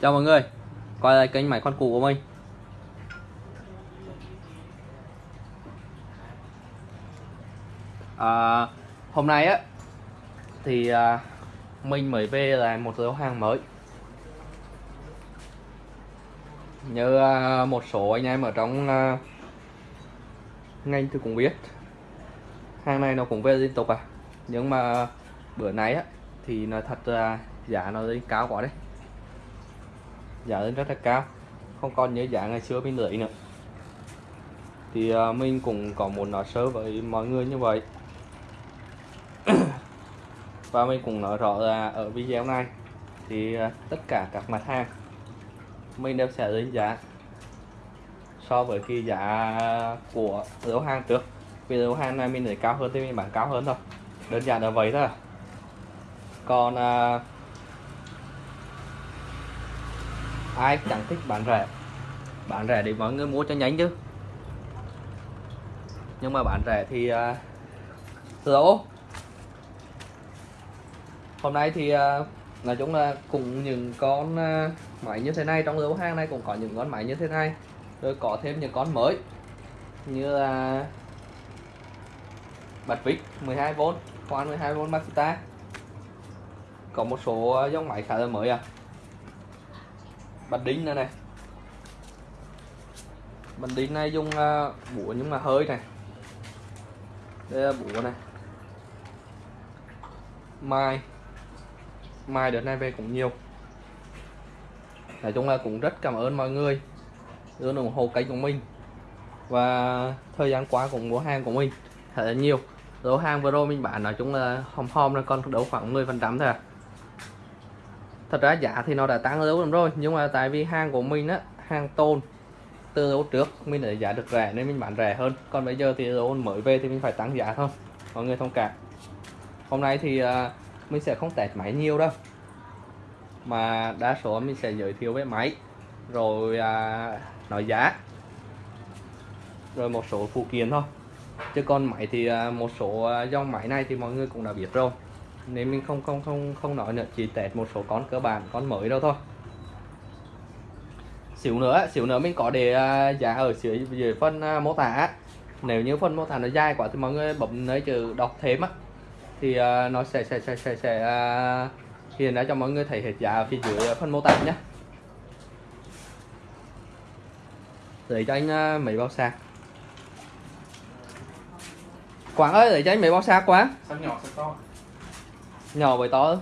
Chào mọi người Quay lại kênh máy con cũ của mình. À, Hôm nay á Thì à, Mình mới về là một lô hàng mới. Như à, một số anh em ở trong à, Ngành thì cũng biết. Hàng này nó cũng về liên tục à. Nhưng mà bữa nay á Thì nói thật là giá nó lên cao quá đấy. Dạ, giá lên rất là cao. Không còn như giá ngày xưa mình lấy nữa. Thì uh, mình cũng có muốn nói sơ với mọi người như vậy. Và mình cũng nói rõ là ở video này thì uh, tất cả các mặt hàng mình đều sẽ lên giá so với cái giá của lô hàng trước. Vì lô hàng này mình lấy cao hơn thì mình bán cao hơn thôi. Đơn giản là vậy thôi. Còn uh, ai chẳng thích bán rẻ bán rẻ để mọi người mua cho nhanh chứ. Nhưng mà bán rẻ thì à, uh, lỗ hôm nay thì uh, nói chung là cùng những con uh, máy như thế này trong lô hàng này cũng có những con máy như thế này. Rồi có thêm những con mới như là bật vít 12V khoan 12V Makita có một số dòng máy khá là mới à bánh đính nữa này. Bánh đính này dùng uh, búa nhưng mà hơi này. Đây là búa này. Mai. Mai đợt này về cũng nhiều. Nói chung là cũng rất cảm ơn mọi người. Luôn ủng hộ kênh của mình. Và thời gian qua cũng mua hàng của mình thật là nhiều. Lô hàng vừa rồi mình bán nói chung là hòm hòm là còn đấu khoảng 10 phần trăm thôi à thật ra giá thì nó đã tăng lâu lắm rồi nhưng mà tại vì hàng của mình á hàng tôn từ lâu trước mình để giá được rẻ nên mình bán rẻ hơn. Còn bây giờ thì tôn mới về thì mình phải tăng giá thôi mọi người thông cảm. Hôm nay thì uh, mình sẽ không test máy nhiều đâu mà đa số mình sẽ giới thiệu về máy rồi uh, nói giá rồi một số phụ kiện thôi. Chứ còn máy thì uh, một số dòng máy này thì mọi người cũng đã biết rồi nên mình không không không không nói nữa chỉ test một số con cơ bản con mới đâu thôi. Xíu nữa xíu nữa mình có để à, giá ở dưới dưới phần à, mô tả. Nếu như phần mô tả nó dài quá thì mọi người bấm nơi chữ đọc thêm á. Thì à, nó sẽ sẽ sẽ sẽ, sẽ hiện ra cho mọi người thấy hết giá ở phía dưới phần mô tả nhé để cho anh mấy bao sạc. Quảng ơi để cho anh mấy bao sạc quá sao nhỏ sao to nhỏ với to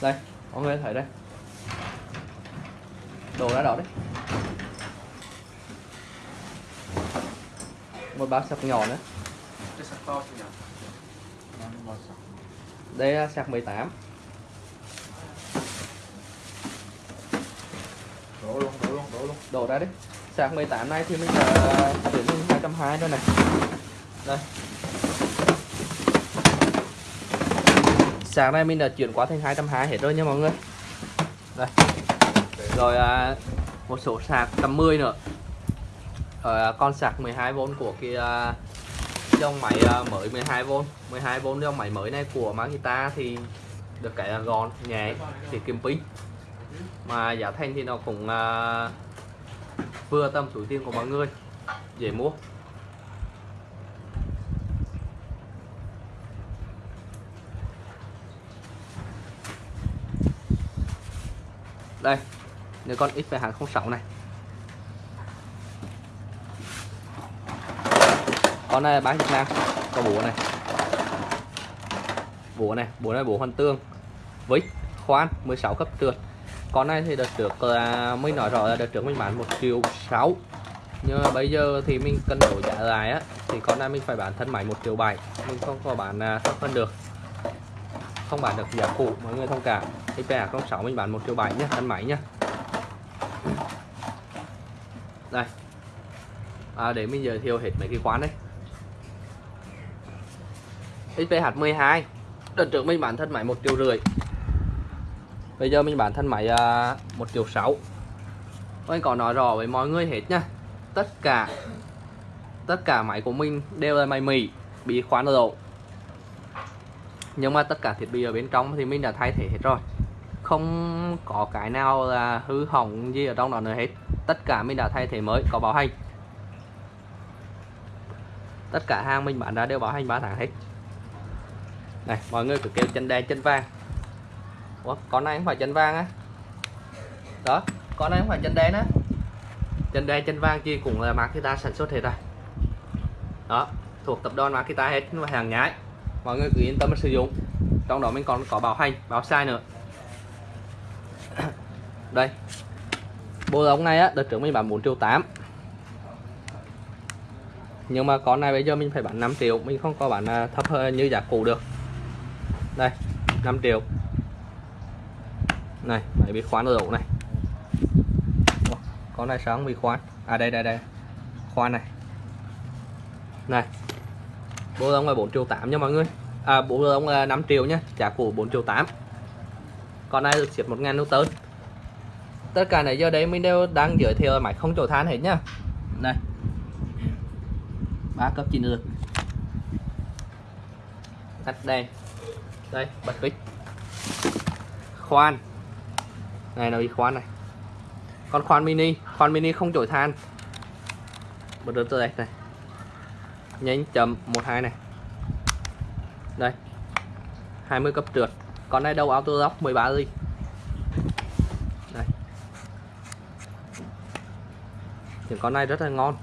đây mọi người thấy đây. Đồ đã đỏ đấy. Một bao sạc nhỏ nữa. Cái sạc to sao nhỏ đây là sạc 18 đổ luôn đổ luôn đổ luôn. Đổ ra đấy Dạ, sạc 18 này thì mình đã chuyển thành 220 rồi này. Đây. Sạc này mình đã chuyển qua thành 220 hết rồi nha mọi người. Đây. Rồi à, một số sạc 110 nữa. À, con sạc 12V của cái à, dòng máy à, mới 12V 12V dòng máy mới này của Makita thì được cái là gọn nhẹ thì kiếm pin. Mà giá thành thì nó cũng à, vừa tầm túi tiền của mọi người. Dễ mua. Đây nếu con x hàng 06 này. Con này bán Việt Nam, có búa này. Búa này búa này búa hoàn tương với khoan 16 cấp trượt con này thì đợt trước là mới nói rõ là đợt trước mình bán một triệu sáu. Nhưng mà bây giờ thì mình cân đổi giá lại á thì con này mình phải bán thân máy một triệu bảy. Mình không có bán à, thấp hơn được. Không bán được giá cũ mọi người thông cảm. IPA 06 mình bán một triệu bảy nhá thân máy nhá. Đây. À, để mình giới thiệu hết mấy cái quán đấy XPH 12 đợt trước mình bán thân máy một triệu rưỡi bây giờ mình bán thân máy à, uh, 1 triệu 6 mình có nói rõ với mọi người hết nha. Tất cả tất cả máy của mình đều là máy Mỹ bị khoán lỗ nhưng mà tất cả thiết bị ở bên trong thì mình đã thay thế hết rồi. Không có cái nào là hư hỏng gì ở trong đó nữa hết. Tất cả mình đã thay thế mới có bảo hành. Tất cả hàng mình bán ra đều bảo hành 3 tháng hết. Này mọi người cứ kêu chân đen chân vàng. Ủa, con này không phải chân vàng á. Đó con này không phải chân đen á. Chân đen chân vàng chi cũng là Makita sản xuất hết rồi. Đó thuộc tập đoàn Makita hết và hàng nhái. Mọi người cứ yên tâm sử dụng. Trong đó mình còn có bảo hành bảo sai nữa. Đây. Bộ ống này á đợt trước mình bán 4 triệu 8 nhưng mà con này bây giờ mình phải bán 5 triệu. Mình không có bán thấp hơn như giá cũ được. Đây 5 triệu này máy bị khoán ở độ này? Con này sáng bị khoán. À đây đây đây. Khoan này. Này bộ ống là 4 triệu 8 nha mọi người. À bộ ống là 5 triệu nhé trả cũ 4 triệu 8 con này được xếp 1.000 Newton tất cả này giờ đấy mình đều đang giới thiệu máy không chỗ than hết nhá. Này, ba cấp chỉnh được. Tắt đèn. Đây, bật vít khoan này nó bị khoan này. Con khoan mini khoan mini không chổi than. Bật được từ đây, này. Nhánh chậm 12 này. Đây 20 cấp trượt. Con này đầu auto lock 13 ly đây. Những con này rất là ngon.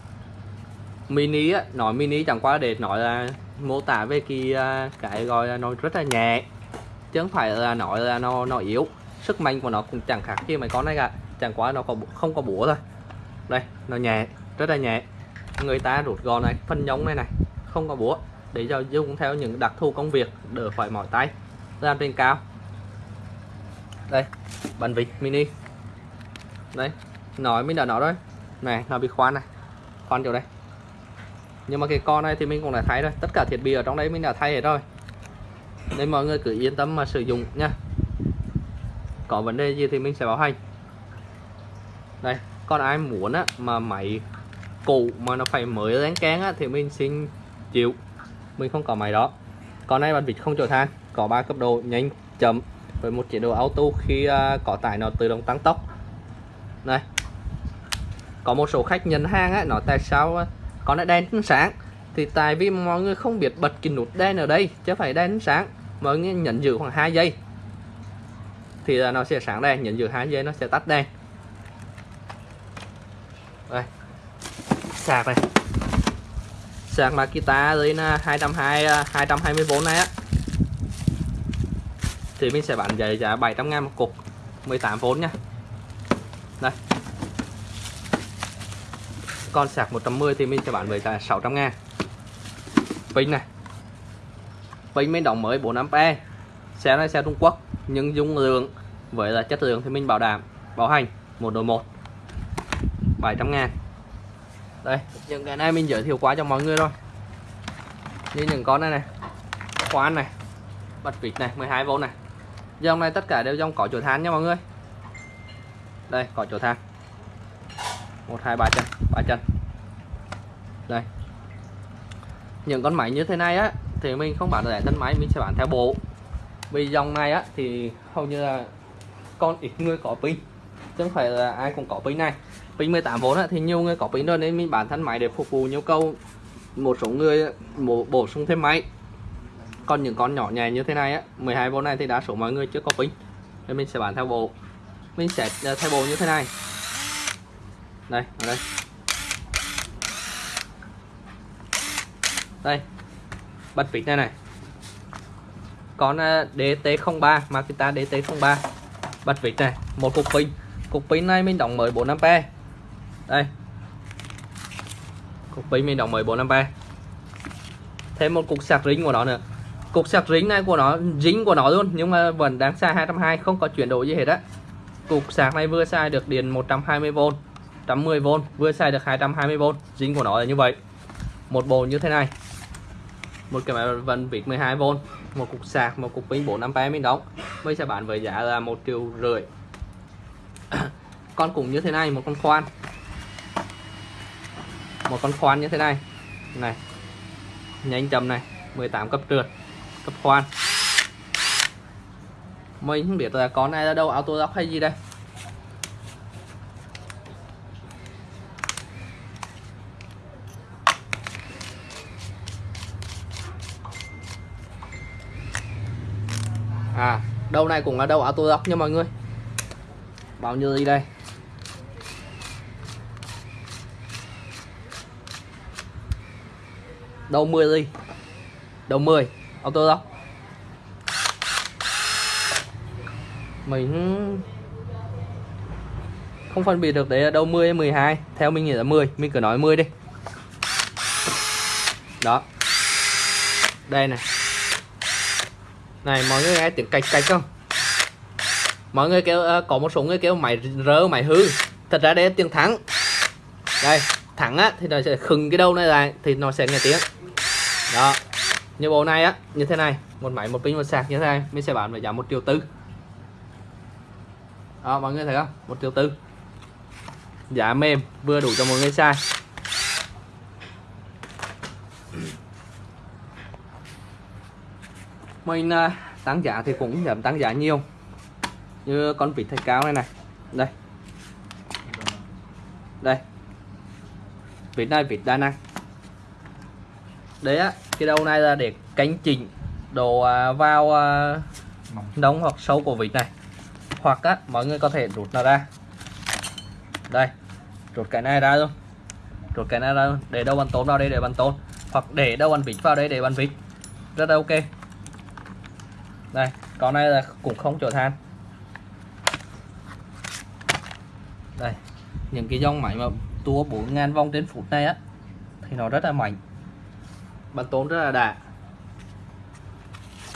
Mini á, nói mini chẳng qua để nói là mô tả về cái à, cái gọi là nó rất là nhẹ. Chứ không phải là nói là nó nó yếu sức mạnh của nó cũng chẳng khác gì mấy con này cả. Chẳng qua nó có không có búa thôi. Đây, nó nhẹ, rất là nhẹ. Người ta rút gọn này, phân nhông này này, không có búa. Để cho dùng theo những đặc thù công việc, đỡ phải mỏi tay. Làm trên cao. Đây bàn vịt mini. Đây, nói mình đã nói rồi. Này, nó bị khoan này. Khoan chỗ đây. Nhưng mà cái con này thì mình cũng đã thay rồi. Tất cả thiết bị ở trong đấy mình đã thay hết rồi. Nên mọi người cứ yên tâm mà sử dụng nha có vấn đề gì thì mình sẽ báo hành. Đây còn ai muốn á mà máy cũ mà nó phải mới dán kén á thì mình xin chịu. Mình không có máy đó. Con này bàn vịt không chỗ than có ba cấp độ nhanh chậm với một chế độ auto khi uh, có tải nó tự động tăng tốc. Này có một số khách nhận hàng á nói tại sao con này đèn sáng. Thì tại vì mọi người không biết bật cái nút đèn ở đây chứ phải đèn sáng. Mọi người nhận giữ khoảng 2 giây thì là nó sẽ sáng đèn nhận giữ hai giây nó sẽ tắt đèn đây. Sạc này. Sạc Makita với 220 220V này á. Thì mình sẽ bán giá giá 700 ngàn một cục 18V nha. Đây. Con sạc 110 thì mình sẽ bán với giá 600 ngàn. Pin này. Pin mình đóng mới 4A xe này xe Trung Quốc nhưng dung lượng với là chất lượng thì mình bảo đảm, bảo hành, một đổi một 700 ngàn. Đây, những cái này mình giới thiệu qua cho mọi người thôi như những con này này, khoan này, bật vịt này 12V này. Dòng này tất cả đều dòng có chỗ than nha mọi người. Đây, có chỗ than. Một, hai, ba chân ba chân. Đây. Những con máy như thế này á, thì mình không bán rẻ thân máy mình sẽ bán theo bộ vì dòng này á thì hầu như là con ít người có pin. Chứ không phải là ai cũng có pin này. Pin 18V á, thì nhiều người có pin rồi nên mình bản thân máy để phục vụ nhu cầu một số người bổ, bổ sung thêm máy. Còn những con nhỏ nhẹ như thế này á 12V này thì đa số mọi người chưa có pin. Nên mình sẽ bán theo bộ. Mình sẽ thay theo bộ như thế này. Đây ở đây. Đây. Bật vịt này này con à, DT03 Makita DT03 bật vít này, một cục pin. Cục pin này mình đóng mới 4A đây. Cục pin mình đóng mới 4A thêm một cục sạc rính của nó nữa. Cục sạc rính này của nó, dính của nó luôn, nhưng mà vẫn đáng xa 220 không có chuyển đổi gì hết á. Cục sạc này vừa xài được điện 120V 110V vừa xài được 220V dính của nó là như vậy. Một bộ như thế này. Một cái máy vẫn vít 12V một cục sạc, một cục pin 4A mình đóng. Bây sẽ bán với giá là một triệu rưỡi. Con cũng như thế này, một con khoan. Một con khoan như thế này. Này, nhanh chậm này 18 cấp trượt, cấp khoan. Mình không biết là con này là đâu auto lock hay gì đây à đầu này cũng là đầu auto lock nha mọi người. Bao nhiêu đi đây? Đầu 10 đi đầu 10 auto lock mình không phân biệt được đấy là đâu 10 hay 12 theo mình nghĩ là 10 mình cứ nói 10 đi. Đó. Đây này này mọi người nghe tiếng cạch cạch không? Mọi người kêu uh, có một số người kêu máy rơ máy hư. Thật ra đây là tiếng thắng. Đây thắng á thì nó sẽ khừng cái đầu này lại thì nó sẽ nghe tiếng. Đó như bộ này á như thế này. Một máy một pin một sạc như thế này mình sẽ bán với giá một triệu tư. Đó mọi người thấy không? Một triệu tư. Giá mềm vừa đủ cho mọi người xài. Mình à, tăng giá thì cũng giảm tăng giá nhiều. Như con vịt thạch cao này này. Đây. Đây. Vịt này, vịt đa năng. Đấy á, cái đầu này là để cánh chỉnh đồ à, vào à, nóng hoặc sâu của vịt này. Hoặc á, mọi người có thể rút nó ra. Đây, rút cái này ra luôn. Rút cái này ra luôn. Để đâu bàn tốn vào đây, để bàn tốn hoặc để đâu bàn vịt vào đây, để bàn vịt. Rất là ok đây con này là cũng không chở than. Đây những cái dòng máy mà tua 4.000 vòng trên phút này á thì nó rất là mạnh. Bắn tốn rất là đã.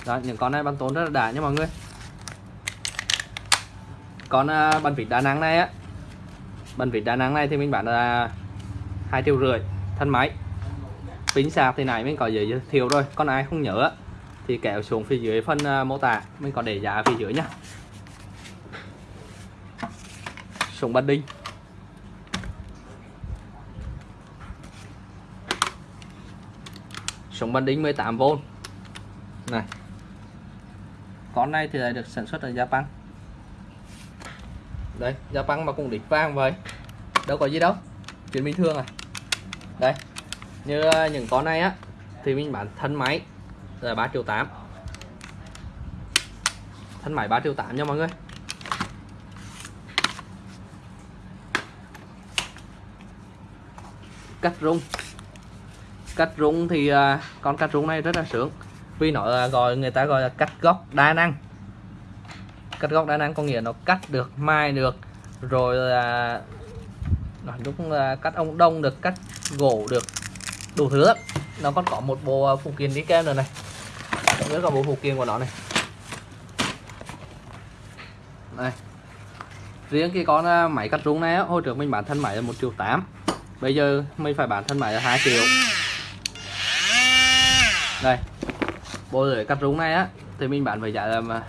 Đó những con này bắn tốn rất là đã nha mọi người. Con uh, bàn vịt đa năng này á bắn vịt đa năng này thì mình bán là hai triệu rưỡi thân máy. Pin sạc thì này mình có giới thiệu rồi con ai không nhớ thì kéo xuống phía dưới phần à, mô tả. Mình có để giá phía dưới nhá. Súng bắn đinh. Súng bắn đinh 18V này. Con này thì lại được sản xuất ở Japan đây Japan mà cũng đỉnh vang vậy. Đâu có gì đâu. Chuyện bình thường à. Đây. Như à, những con này á, thì mình bán thân máy là 3 triệu 8 thân máy 3 triệu 8 nha mọi người. Cắt rung. Cắt rung thì à, con cắt rung này rất là sướng. Vì nó à, gọi, người ta gọi là cắt góc đa năng. Cắt góc đa năng có nghĩa nó cắt được, mai được, rồi là nói chung là cắt ông đông được, cắt gỗ được, đủ thứ lắm. Nó còn có một bộ à, phụ kiện đi kèm nữa này rất là bộ phụ kiện của nó này. Đây. Riêng cái con à, máy cắt rung này á, hồi trước mình bán thân máy là một triệu tám. Bây giờ mình phải bán thân máy là 2 triệu. Đây. Bộ lưỡi cắt rung này á thì mình bán với giá là à,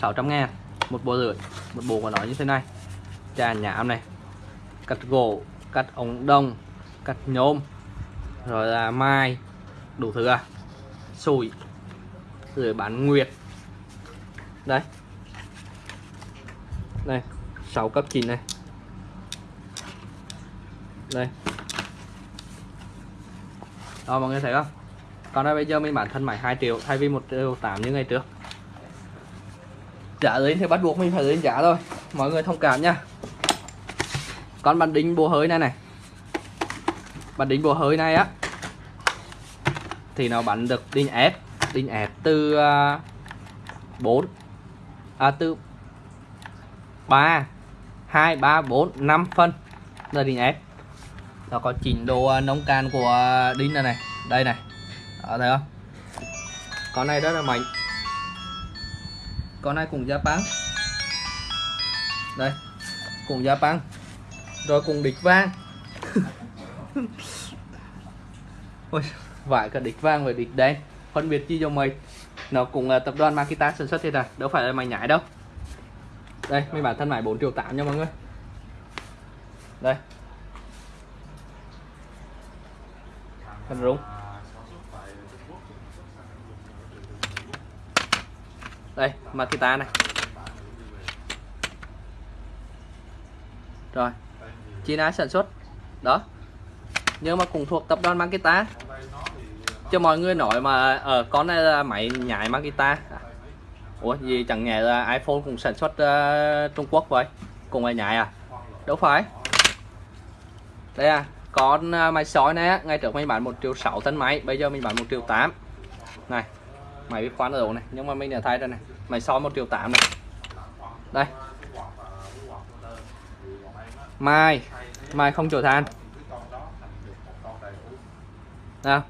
600 ngàn. Một bộ lưỡi một bộ của nó như thế này. Trà nhám này. Cắt gỗ cắt ống đồng cắt nhôm rồi là mai đủ thứ à sủi rồi bán nguyệt. Đấy đây 6 cấp 9 này. Đây. Đó, mọi người thấy không? Còn đây, bây giờ mình bán thân máy 2 triệu, thay vì 1 triệu 8 như ngày trước. Giá lên thì bắt buộc mình phải lên giá thôi. Mọi người thông cảm nha. Con bàn đính bùa hơi này này. Bàn đính bùa hơi này á thì nó bắn được đinh ép đinh ép từ à, uh, 4 à từ 3 2 3 4 5 phân là đinh ép. Nó có chỉnh độ à, nông can của đinh này này đây này đó, thấy không? Con này rất là mạnh. Con này cũng Japan đây cùng Japan rồi cùng địch vang. Ôi, vải cả địch vang và địch đen. Phân biệt chi cho mày. Nó cũng là tập đoàn Makita sản xuất thế này đâu phải là mày nhảy đâu. Đây, mấy bản thân mày 4 triệu 8 nha mọi người. Đây. Thân rúng đây, Makita này. Rồi. China sản xuất. Đó. Nhưng mà cũng thuộc tập đoàn Makita cho mọi người nói mà ở uh, con này là máy nhái Makita Ủa gì chẳng nhẽ là iPhone cũng sản xuất uh, Trung Quốc vậy? Cùng là nhái à? Đâu phải. Đây à con uh, máy sói này ngay trước mình bán một triệu sáu tấn máy bây giờ mình bán một triệu tám. Này máy bị khoan ở đầu này? Nhưng mà mình đã thay ra này. Máy sói một triệu tám này. Đây. Mai. Mai không chổi than. Nào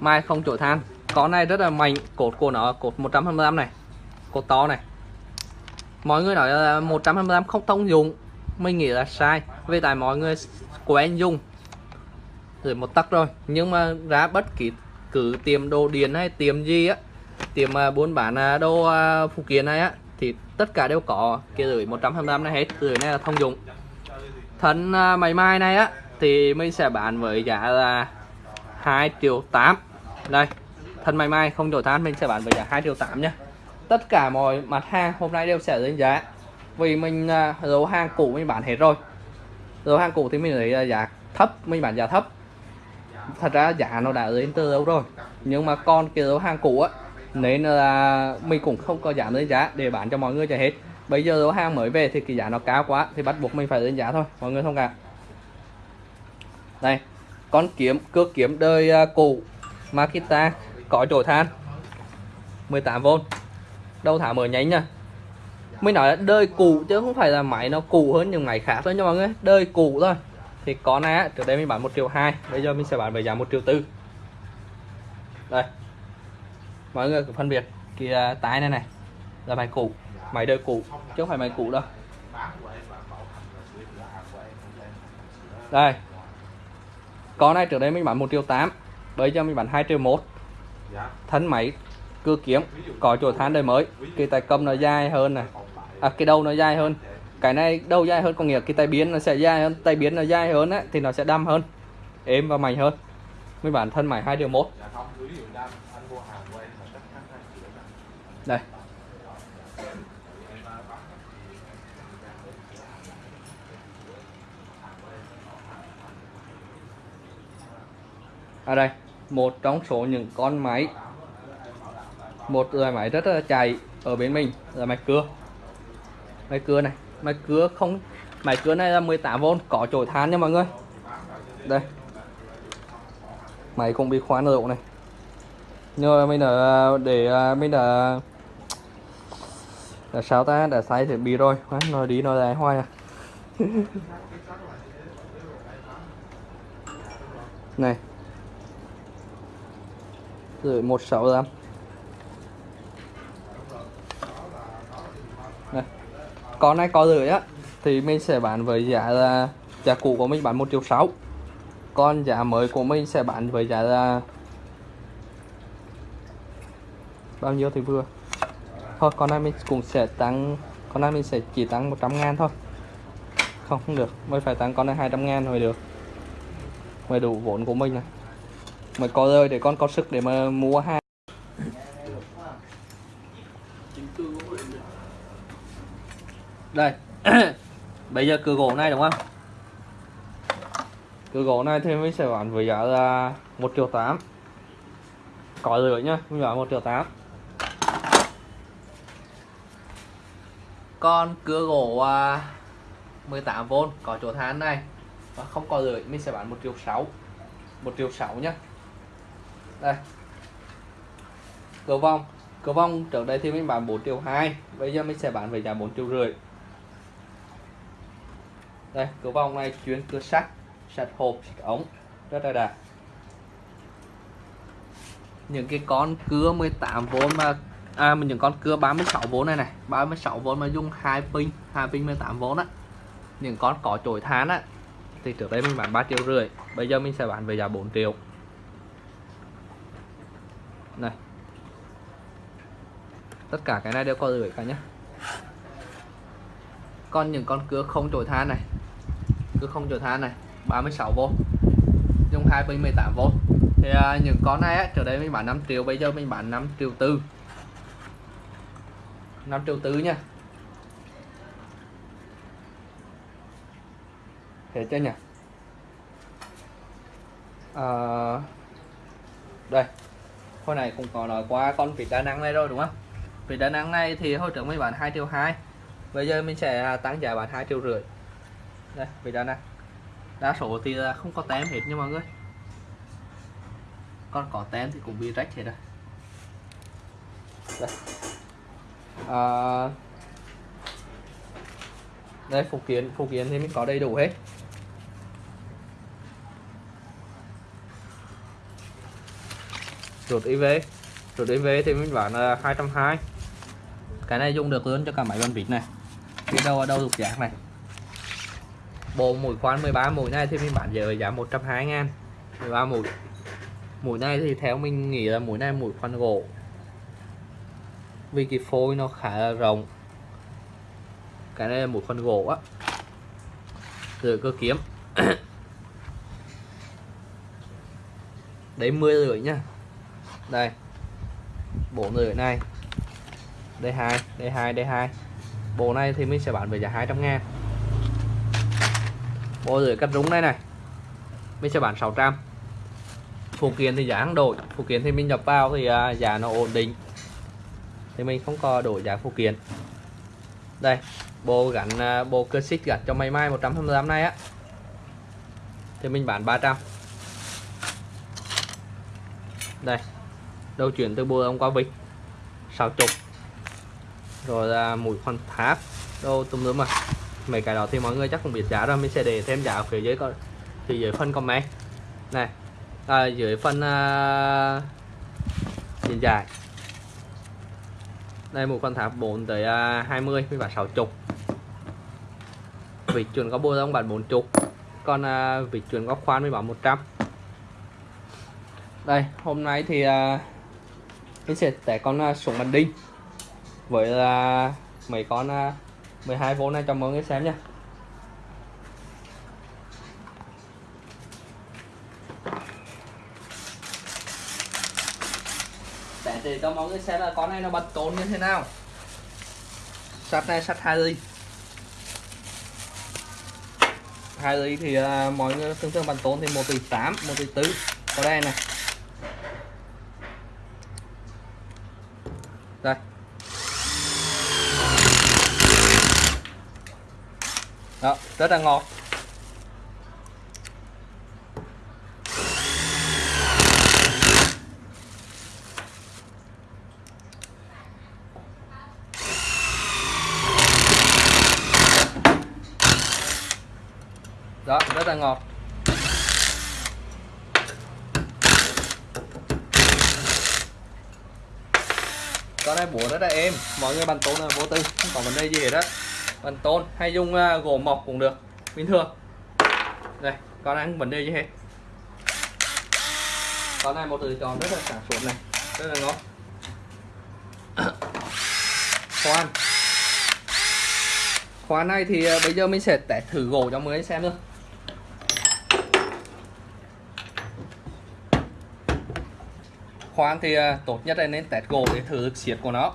mai không chổi than con này rất là mạnh. Cột của nó, cột 125 này. Cột to này. Mọi người nói là 125 không thông dụng. Mình nghĩ là sai. Vì tại mọi người quen dùng. Rồi một tắc rồi. Nhưng mà ra bất kỳ cứ tiệm đồ điện hay tiệm gì á, tiệm à, buôn bán à, đồ à, phụ kiện này á, thì tất cả đều có kia rưỡi 125 này hết. Rưỡi này là thông dụng. Thân máy mai này á, thì mình sẽ bán với giá là 2 triệu 8 đây thân máy mai không đổi than mình sẽ bán với giá 2 triệu 8 nhé. Tất cả mọi mặt hàng hôm nay đều sẽ lên giá. Vì mình uh, hàng cũ mình bán hết rồi. Dấu hàng cũ thì mình lấy à, giá thấp mình bán giá thấp. Thật ra giá nó đã lên từ đâu rồi. Nhưng mà con cái dấu hàng cũ á nên là mình cũng không có giảm lên giá để bán cho mọi người cho hết. Bây giờ dấu hàng mới về thì cái giá nó cao quá thì bắt buộc mình phải lên giá thôi. Mọi người thông cảm. Đây con kiếm cước kiếm đời à, cũ Makita có chỗ than. 18V đâu thả mở nhánh nha. Mình nói là đời cũ chứ không phải là máy nó cũ hơn những máy khác thôi nha mọi người. Đời cũ thôi. Thì con này á, trước đây mình bán một triệu hai bây giờ mình sẽ bán với giá một triệu tư. Đây. Mọi người phân biệt cái à, tái này này. Là máy cũ máy đời cũ chứ không phải máy cũ đâu. Đây con này trước đây mình bán một triệu tám bây giờ mình bán 2 triệu một. Thân máy cưa kiếm có chỗ than đời mới. cái tay cầm nó dài hơn này à, cái đầu nó dài hơn. Cái này đầu dài hơn có nghĩa cái tay biến nó sẽ dài hơn. Tay biến nó dài hơn á, thì nó sẽ đâm hơn êm và mạnh hơn. Mới bản thân máy hai điều một. Đây ở đây. Một trong số những con máy. Một loại máy rất là chạy ở bên mình là máy cưa. Máy cưa này. Máy cưa không, máy cưa này là 18V có chổi than nha mọi người. Đây. Máy cũng bị khoan độ này. Nhưng mà mình đã, để à, mình đã, là sao ta? Đã sai thì bị rồi. Nói đi nói lại hoài à. Này rồi một sáu Đây. con này có rưỡi á, thì mình sẽ bán với giá là, giá cũ của mình bán một triệu sáu. Còn giá mới của mình sẽ bán với giá là bao nhiêu thì vừa? Thôi, con này mình cũng sẽ tăng, con này mình sẽ chỉ tăng 100 ngàn thôi. Không không được, mới phải tăng con này 200 ngàn mới được, mới đủ vốn của mình này mới có rơi để con có sức để mà mua hàng đây. Bây giờ cửa gỗ này đúng không? Cửa gỗ này thì mình sẽ bán với giá là một triệu tám. Có rưỡi nhá mình bán một triệu tám. Con cửa gỗ uh, 18V có chỗ than này. Và không có rưỡi mình sẽ bán một triệu sáu. Một triệu sáu nhá đây. Cửa vong. Cửa vong, trước đây thì mình bán 4 triệu 2 bây giờ mình sẽ bán với giá 4 triệu rưỡi. Đây cửa vòng này chuyên cửa sắt sắt hộp, sắt ống. Rất là đạt những cái con cưa 18V mà à mình những con cưa 36V này này 36V mà dùng hai pin hai pin 18V á. Những con có chổi than á, thì trước đây mình bán 3 triệu rưỡi, bây giờ mình sẽ bán về giá 4 triệu này. Tất cả cái này đều có rưỡi cả nhé còn những con cưa không trổi than này. Cứ không trổi than này 36V dùng 218V thì à, những con này á, trước đây mình bán 5 triệu bây giờ mình bán 5 triệu tư. 5 triệu tư nha. Thế chưa nhỉ? À, đây hồi này cũng có nói qua con vịt đa năng này rồi đúng không? Vịt đa năng này thì hồi trước mới bán 2 triệu 2 bây giờ mình sẽ à, tăng giá bán 2 triệu rưỡi. Đây vịt đa năng đa số thì à, không có tem hết nha mọi người. Con có tem thì cũng bị rách hết rồi. Đây. À, đây phụ kiện phụ kiện thì mình có đầy đủ hết. Rụt IV rụt IV thì mình bán là 220 cái này dùng được luôn cho cả máy bàn vịt này. Cái đầu ở đâu dục giác này. Bộ mũi khoan 13 mũi này thì mình bán giờ giá 120 ngàn. 13 mũi. Mũi này thì theo mình nghĩ là mũi này mũi khoan gỗ. Vì cái phôi nó khá là rộng. Cái này là mũi khoan gỗ á. Rồi cơ kiếm. Đấy 10 rưỡi nha đây. Bộ người này. D2 D2 D2 bộ này thì mình sẽ bán với giá 200 ngàn. Bộ rưỡi cắt rúng này này. Mình sẽ bán 600 phụ kiện thì giá không đổi. Phụ kiện thì mình nhập vào thì à, giá nó ổn định. Thì mình không có đổi giá phụ kiện. Đây bộ gắn à, bộ cơ xích gắn cho máy mai 128 này á. Thì mình bán 300 đây đầu chuyển từ bùa ông qua vịt 60 rồi là mũi khoan tháp. Đâu tùm lum mà mấy cái đó thì mọi người chắc cũng biết giá rồi. Mình sẽ để thêm giá ở phía dưới coi. Thì dưới phần comment. Này. À, dưới phân uh, à, điện giải. Đây một con tháp 4 tới uh, 20 với bản 60 vịt chuẩn có bô đông bản 40 còn uh, vịt chuẩn có khoan với bản 100 đây hôm nay thì uh, mình sẽ test con à, súng bắn đinh. Với là mấy con à, 12V này cho mọi người xem nha để để cho mọi người xem là con này nó bật tốn như thế nào. Sắt này sắt hai ly. Hai ly thì uh, mọi người thường thường bật tốn thì một tỷ tám một tỷ tứ có đây này. Đây. Đó rất là ngọt. Đó rất là ngọt. Con này búa rất là êm. Mọi người bàn tôn là vô tư không có vấn đề gì hết á. Bàn tôn hay dùng uh, gỗ mộc cũng được. Bình thường. Đây con này không vấn đề gì hết. Con này một lựa chọn rất là sản xuất này. Rất là ngon. Khoan. Khoan này thì à, bây giờ mình sẽ test thử gỗ cho mới xem thôi. Khoan thì à, tốt nhất là nên test gỗ để thử siết của nó.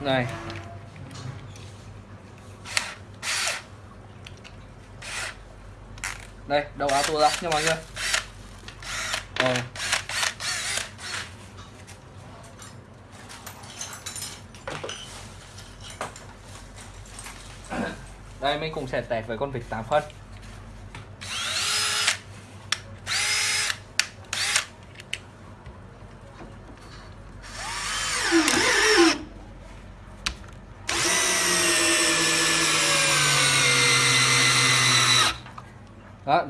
Này. Đây, đầu áo tua ra nha mọi người. Rồi. Đây, mình cũng sẽ test với con vịt 8 phân.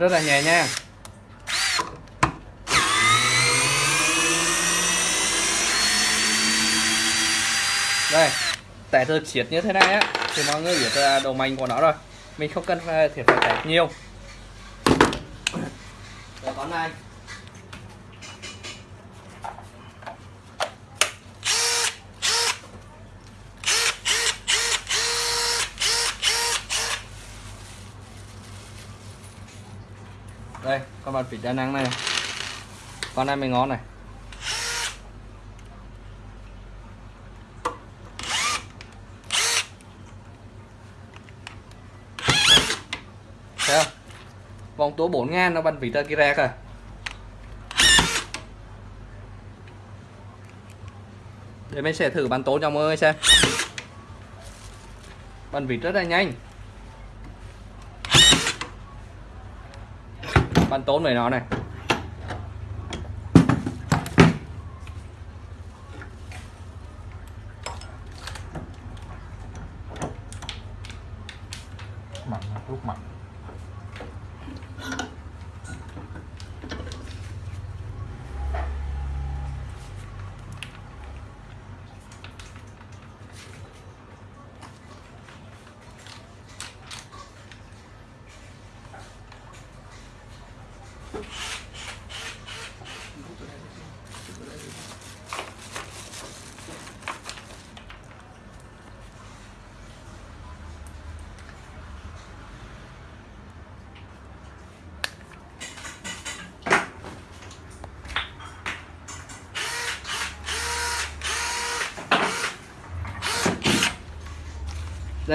Rất là nhẹ nha. Đây, tẻ được xiết như thế này á, thì mọi người biết là độ mạnh của nó rồi. Mình không cần ờ, phải thiệt phải tẻ nhiều. Rồi con này. con bạn vịt đa năng này, con này mới ngon này. Thấy không? Vòng tua 4 ngàn nó bắn vịt ra kia ra kìa. Để mình sẽ thử bắn tố cho mọi người xem. Bắn vịt rất là nhanh. Bắn tốn về nó này.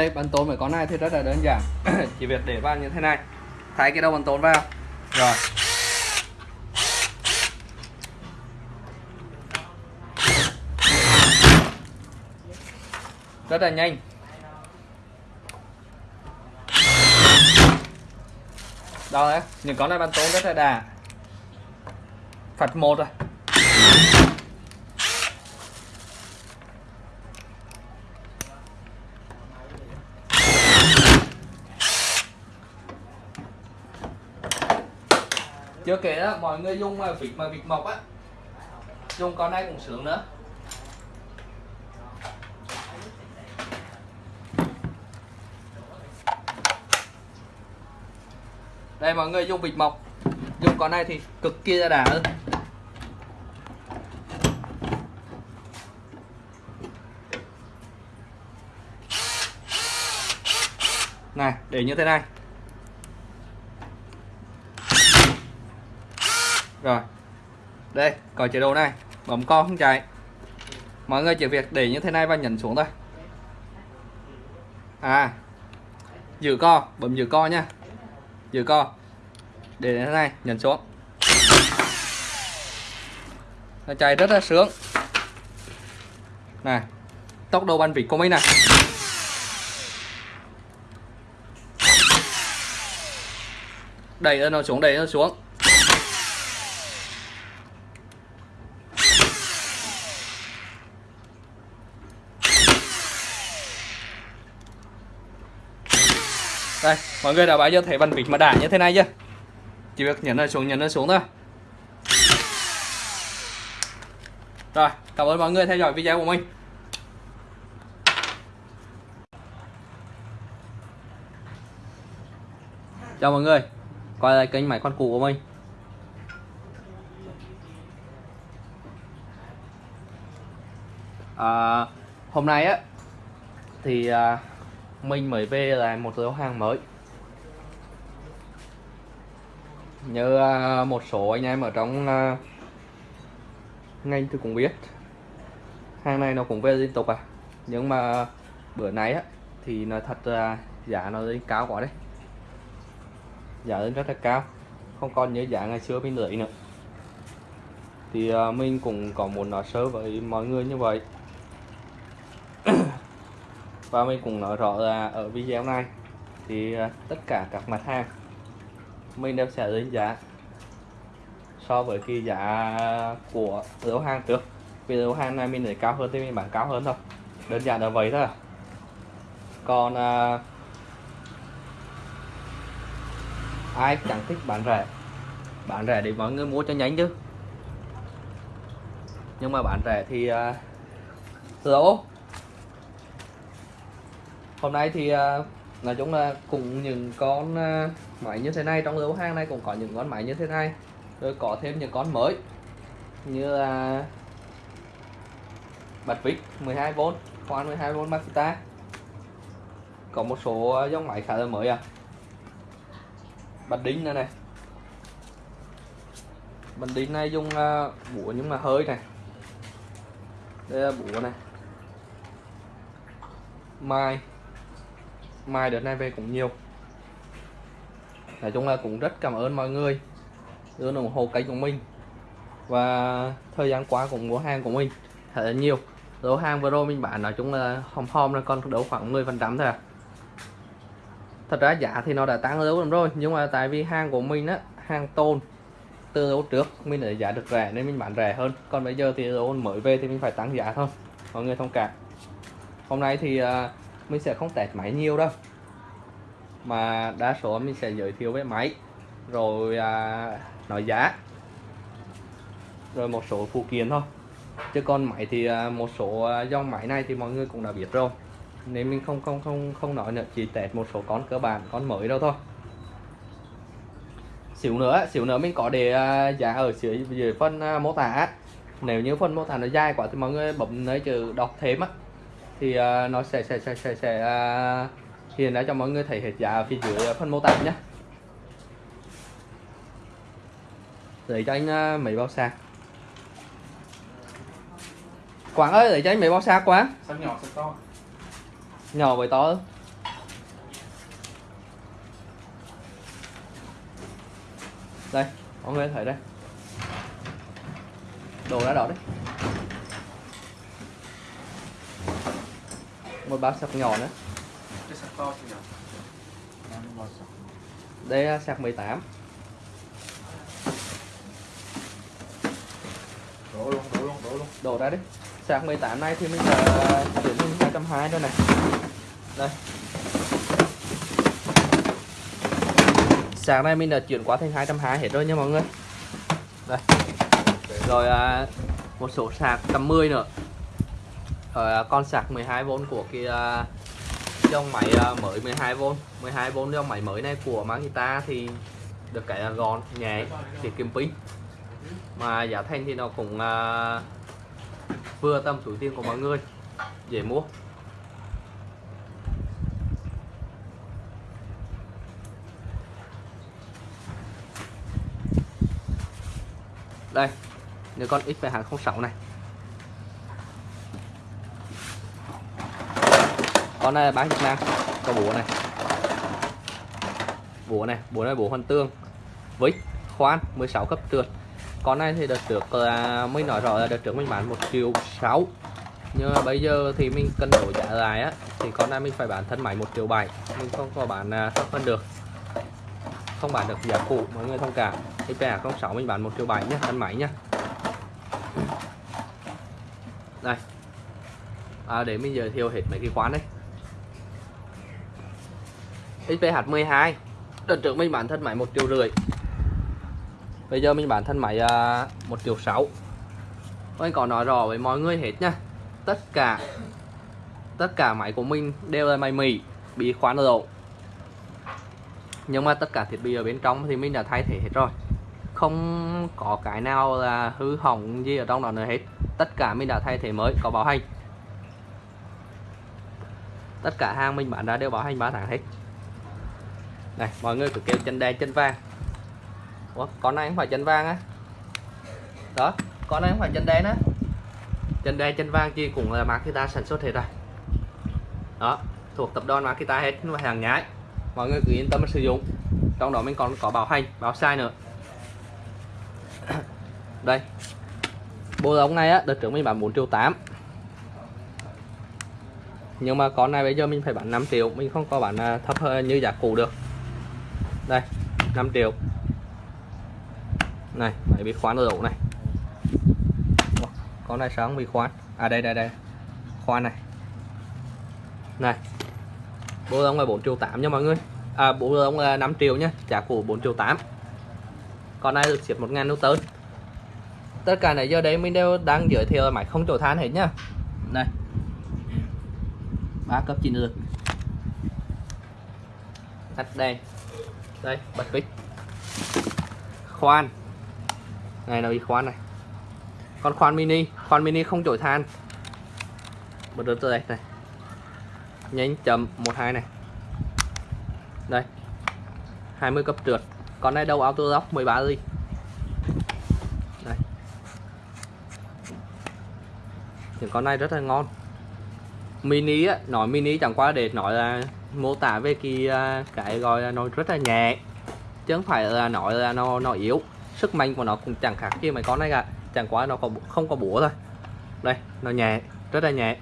Đây bắn tốn với con này thì rất là đơn giản. Chỉ việc để vào như thế này. Thái cái đầu bắn tốn vào. Rồi. Rất là nhanh. Đó đấy những con này bắn tốn rất là đà. Phạt một rồi. Chưa kể đó, mọi người dùng mà vịt mà vịt mộc á. Dùng con này cũng sướng nữa. Đây, mọi người dùng vịt mộc dùng con này thì cực kỳ là đã hơn. Này, để như thế này. Rồi. Đây có chế độ này. Bấm co không chạy. Mọi người chỉ việc để như thế này và nhấn xuống thôi. À. Giữ co, bấm giữ co nha giữ co. Để như thế này, nhấn xuống. Nó chạy rất là sướng. Này, tốc độ bắn vịt của mình này đẩy nó xuống, đẩy nó xuống đây mọi người đã bao giờ thấy bàn vịt mà đả như thế này chưa chỉ việc nhấn nó xuống nhấn nó xuống thôi rồi cảm ơn mọi người theo dõi video của mình. Chào mọi người quay lại kênh máy con cụ của mình. À, hôm nay á thì à, mình mới về lại một lô hàng mới. Như à, một số anh em ở trong à, ngành tôi cũng biết. Hàng này nó cũng về liên tục à. Nhưng mà bữa nay á, thì nói thật là giá nó lên cao quá đấy. Giá lên rất là cao. Không còn như giá ngày xưa mình lấy nữa. Thì à, mình cũng có muốn nói sớ với mọi người như vậy. Và mình cũng nói rõ là ở video này, thì tất cả các mặt hàng mình đều sẽ đánh giá. So với cái giá của lô hàng trước. Vì lô hàng này mình để cao hơn thì mình bán cao hơn thôi. Đơn giản là vậy thôi. Còn à, ai chẳng thích bán rẻ? Bán rẻ để mọi người mua cho nhanh chứ. Nhưng mà bán rẻ thì à, lỗ. Hôm nay thì à, nói chung là cùng những con à, máy như thế này, trong lô hàng này cũng có những con máy như thế này. Rồi có thêm những con mới, như là bật vít 12V khoan 12V Makita có một số dòng máy khá là mới à. Bật đính này này. Bật đính này dùng bùa búa nhưng mà hơi này. Đây là búa này. Mai mai đợt này về cũng nhiều. Nói chung là cũng rất cảm ơn mọi người, luôn ủng hộ kênh của mình. Và thời gian qua cũng mua hàng của mình thật là nhiều. Lô hàng vừa rồi mình bán nói chung là hòm hòm là còn đấu khoảng 10 phần trăm thôi à. Thật ra giá thì nó đã tăng lâu lắm rồi, nhưng mà tại vì hàng của mình á, hàng tôn từ lâu trước mình để giá được rẻ nên mình bán rẻ hơn. Còn bây giờ thì lô mới về thì mình phải tăng giá thôi. Mọi người thông cảm. Hôm nay thì à, mình sẽ không test máy nhiều đâu. Mà đa số mình sẽ giới thiệu về máy. Rồi à, nói giá. Rồi một số phụ kiện thôi. Chứ còn máy thì à, một số à, dòng máy này thì mọi người cũng đã biết rồi. Nên mình không không không không nói nữa. Chỉ test một số con cơ bản con mới đâu thôi. Xíu nữa xíu nữa mình có để à, giá ở dưới dưới phần à, mô tả. Nếu như phần mô tả nó dài quá thì mọi người bấm nơi chữ đọc thêm á thì à, nó sẽ sẽ sẽ sẽ, sẽ à, hiện ra cho mọi người thấy hết giá ở phía dưới phần mô tả nhé để cho anh à, mấy bao sạc? Quảng ơi để cho anh mấy bao sạc quá? Sao nhỏ sao to? nhỏ với to đây mọi người thấy đây. Đồ ra đó đấy một bao sạc nhỏ nữa. Cái sao to sạc. đây là sạc 18 Đổ luôn, đổ luôn, đổ luôn. đổ ra đi. Sạc 18 này thì mình đã chuyển thành 220 rồi này. Đây. Sạc này mình đã chuyển qua thành 220 hết rồi nha mọi người. Đây. Rồi à, một số sạc tầm 10 nữa ở con sạc 12V của cái dòng máy ờ, mới 12V 12V dòng máy mới này của Makita thì được cái là gọn, nhẹ, tiết kiệm pin. Mà giá thành thì nó cũng ờ, vừa tầm túi tiền của mọi người, dễ mua. Đây, nếu con x hàng 06 này. Con này bán Việt Nam có búa này. Búa này búa này búa hoàn tương với khoan 16 cấp trượt. Con này thì đợt trước là mới nói rõ là đợt trước mình bán một triệu sáu. Nhưng mà bây giờ thì mình cân đổi giá lại á thì con này mình phải bán thân máy một triệu bảy. Mình không có bán à, thấp hơn được. Không bán được giá cũ mọi người thông cảm. Không 06 mình bán một triệu bảy nhá thân máy nhá. Đây. À, để mình giới thiệu hết mấy cái khoán đấy XPH 12 đợt trước mình bán thân máy một triệu rưỡi. Bây giờ mình bán thân máy à, một triệu sáu. Mình có nói rõ với mọi người hết nha. Tất cả tất cả máy của mình đều là máy Mỹ bị khoán độ nhưng mà tất cả thiết bị ở bên trong thì mình đã thay thế hết rồi. Không có cái nào là hư hỏng gì ở trong đó nữa hết. Tất cả mình đã thay thế mới có bảo hành. Tất cả hàng mình bán ra đều bảo hành 3 tháng hết này mọi người cứ kêu chân đen chân vàng. Ủa, con này không phải chân vàng á? Đó con này không phải chân đen á chân đen chân vàng chi cũng là Makita sản xuất hết rồi. Đó thuộc tập đoàn Makita hết mà hàng nhái. Mọi người cứ yên tâm sử dụng. Trong đó mình còn có bảo hành bảo sai nữa. Đây bộ ống này á đợt trước mình bán 4 triệu 8 nhưng mà con này bây giờ mình phải bán 5 triệu mình không có bán à, thấp hơn như giá cũ được đây 5 triệu. Này phải bị khoán ở này? Có này sáng bị khoán? À đây đây đây. Khoan này. Này bộ ống là 4 triệu 8 nha mọi người. À bộ ống là 5 triệu nhé trả củ 4 triệu 8 con này được xếp 1 ngàn tới tất cả này giờ đấy mình đều đang giới thiệu máy không chỗ than hết nhá. Này, ba cấp chín lực tắt đèn đây, bật vít khoan. Này là bị khoan này. Con khoan mini khoan mini không chổi than. Bật đứt từ đây này. Nhánh chấm 12 này. Đây. 20 cấp trượt. Con này đầu auto lock 13 ly đây. Những con này rất là ngon mini á nói mini chẳng qua để nói là mô tả về cái à, cái gọi là nó rất là nhẹ, chứ không phải là nói là nó nó yếu. Sức mạnh của nó cũng chẳng khác gì mấy con này cả, chẳng qua nó có không có búa thôi. Đây, nó nhẹ, rất là nhẹ.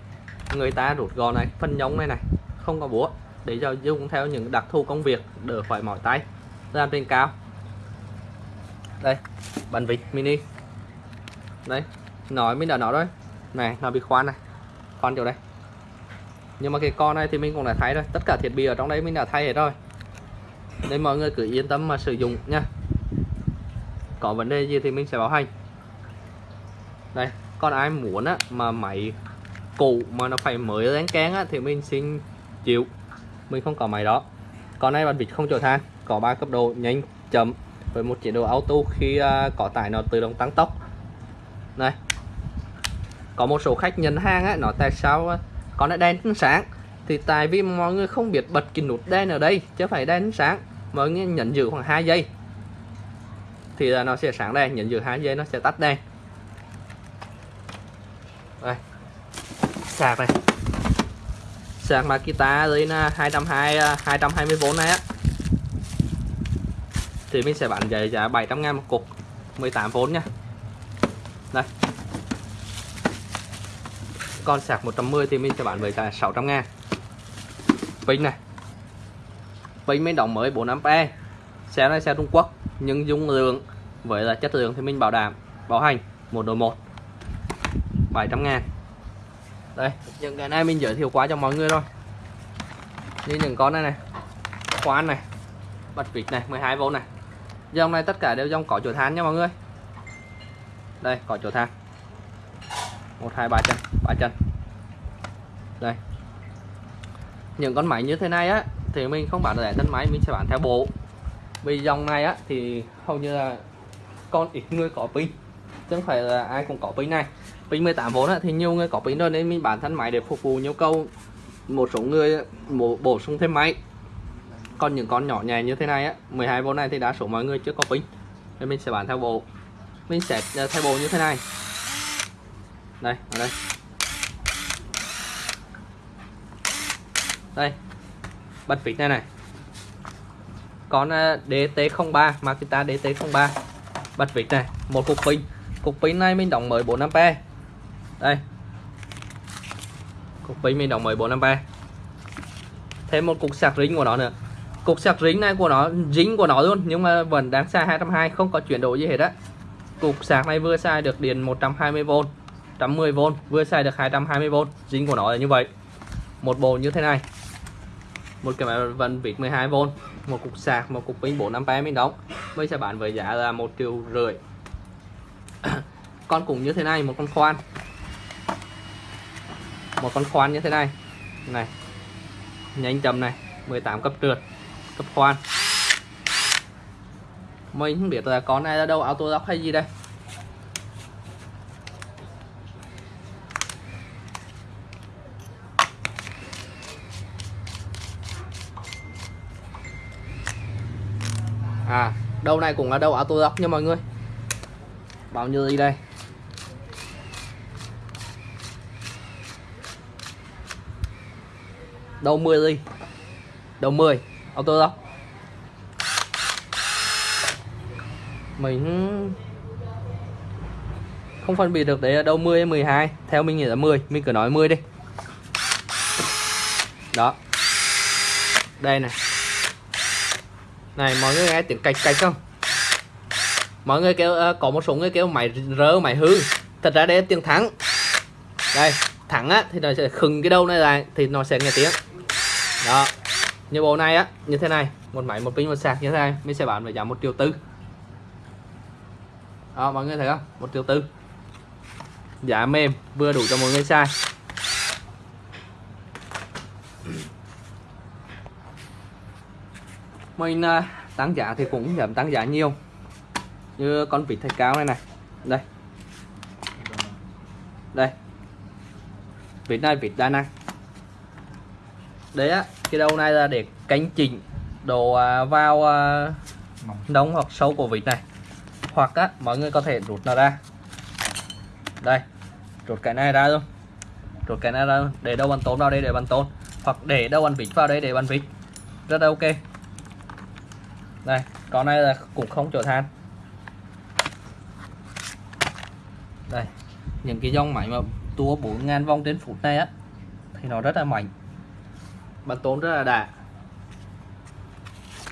Người ta rút gọn này, phân nhông này này, không có búa, để cho dùng theo những đặc thù công việc, đỡ phải mỏi tay, làm trên cao. Đây bàn vịt mini. Đấy nói mình đã nói rồi. Này, nó bị khoan này, khoan chỗ đây nhưng mà cái con này thì mình cũng đã thay rồi. Tất cả thiết bị ở trong đấy mình đã thay hết rồi. Nên mọi người cứ yên tâm mà sử dụng nha. Có vấn đề gì thì mình sẽ bảo hành. Đây còn ai muốn á mà máy cũ mà nó phải mới lên kén á thì mình xin chịu. Mình không có máy đó. Con này bạn vịt không chở than. Có ba cấp độ nhanh chậm với một chế độ auto khi uh, có tải nó tự động tăng tốc. Này có một số khách nhận hàng á nó tại sao còn lại đèn sáng. Thì tại vì mọi người không biết bật cái nút đèn ở đây, chứ phải đèn sáng. Mọi người nhấn giữ khoảng 2 giây. Thì là nó sẽ sáng đèn, nhấn giữ 2 giây, nó sẽ tắt đèn. Đây. Sạc này. Sạc Makita dưới là 220 220V này á. Thì mình sẽ bán giá giá 700 ngàn một cục 18V nha. Đây con sạc 110 thì mình sẽ bán với giá 600 ngàn. Pin này. Pin mình đóng mới 4A xe này xe Trung Quốc, nhưng dung lượng với là chất lượng thì mình bảo đảm, bảo hành 1 đổi 1 700 ngàn. Đây, những cái này mình giới thiệu quá cho mọi người rồi. Như những con này này. Khoan này, bật vịt này 12V này. Dòng này tất cả đều dòng có chỗ than nha mọi người. Đây, có chỗ than một hai ba chân ba chân. Đây. Những con máy như thế này á thì mình không bán rẻ thân máy mình sẽ bán theo bộ. Vì dòng này á thì hầu như là con ít người có pin. Chứ không phải là ai cũng có pin này. Pin 18V á, thì nhiều người có pin rồi nên mình bán thân máy để phục vụ nhu cầu một số người bổ, bổ sung thêm máy. Còn những con nhỏ nhẹ như thế này á 12V này thì đa số mọi người chưa có pin. Nên mình sẽ bán theo bộ. Mình sẽ ờ, theo bộ như thế này đây ở đây. Đây. Bật vịt này này. Con ờ, DT03 Makita DT03 bật vịt này, một cục pin. Cục pin này mình đóng mới 4A đây. Cục pin mình đóng mới 4A thêm một cục sạc rính của nó nữa. Cục sạc rính này của nó dính của nó luôn, nhưng mà vẫn đáng xa 220 không có chuyển đổi gì hết á. Cục sạc này vừa xài được điện 120V 110V vừa xài được 220V dính của nó là như vậy. Một bộ như thế này. Một cái máy vận vịt 12V một cục sạc, một cục pin 4A mình đóng. Mình sẽ bán với giá là một triệu rưỡi. Con cũng như thế này, một con khoan. Một con khoan như thế này. Này, nhanh chậm này 18 cấp trượt, cấp khoan. Mình không biết là con này là đâu auto lock hay gì đây à đầu này cũng là đầu auto lock nha mọi người. Bao nhiêu đi đây? Đầu 10 đi đầu 10 auto lock mình không phân biệt được đấy là đâu 10 hay 12 theo mình nghĩ là 10 mình cứ nói 10 đi. Đó. Đây này này mọi người nghe tiếng cạch cạch không? Mọi người kêu uh, có một số người kêu máy rơ máy hư. Thật ra đây là tiếng thắng. Đây thắng á thì nó sẽ khừng cái đầu này lại thì nó sẽ nghe tiếng. Đó. Như bộ này á như thế này. Một máy một pin một sạc như thế này mình sẽ bán với giá một triệu tư. Đó mọi người thấy không? Một triệu tư. Giá mềm vừa đủ cho mọi người xài. Mình ờ, tăng giá thì cũng giảm tăng giá nhiều. Như con vịt thạch cao này này. Đây. Đây. Vịt này, vịt đa năng. Đấy á, cái đầu này là để cánh chỉnh đồ ờ, vào ờ, nóng hoặc sâu của vịt này. Hoặc á, mọi người có thể rút nó ra. Đây, rút cái này ra luôn. Rút cái này ra luôn. để đâu bàn tốn vào đây, để bàn tốn hoặc để đâu ăn vịt vào đây, để bàn vịt. Rất là ok đây con này là cũng không chở than. Đây những cái dòng máy mà tua 4.000 vòng trên phút này á thì nó rất là mạnh. Bắn tốn rất là đã.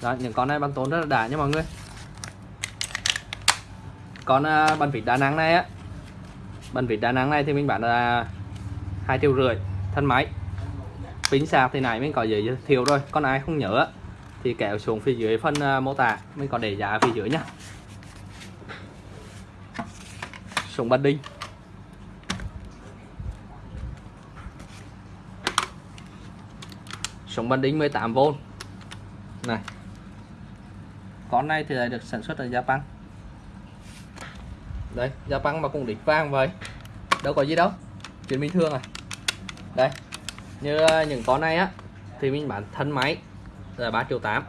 Đó, những con này bắn tốn rất là đã nha mọi người. Con à, bắn vịt đa năng này á bắn vịt đa năng này thì mình bán là hai triệu rưỡi thân máy. Pin sạc thì này mình có giới thiệu rồi con ai không nhớ thì kéo xuống phía dưới phần à, mô tả. Mình có để giá phía dưới nhá. Súng bắn đinh. Súng bắn đinh 18V này. Con này thì lại được sản xuất ở Japan đây Japan mà cũng địch vang vậy. Đâu có gì đâu. Chuyện bình thường à. Đây. Như à, những con này á, thì mình bán thân máy là 3 triệu 8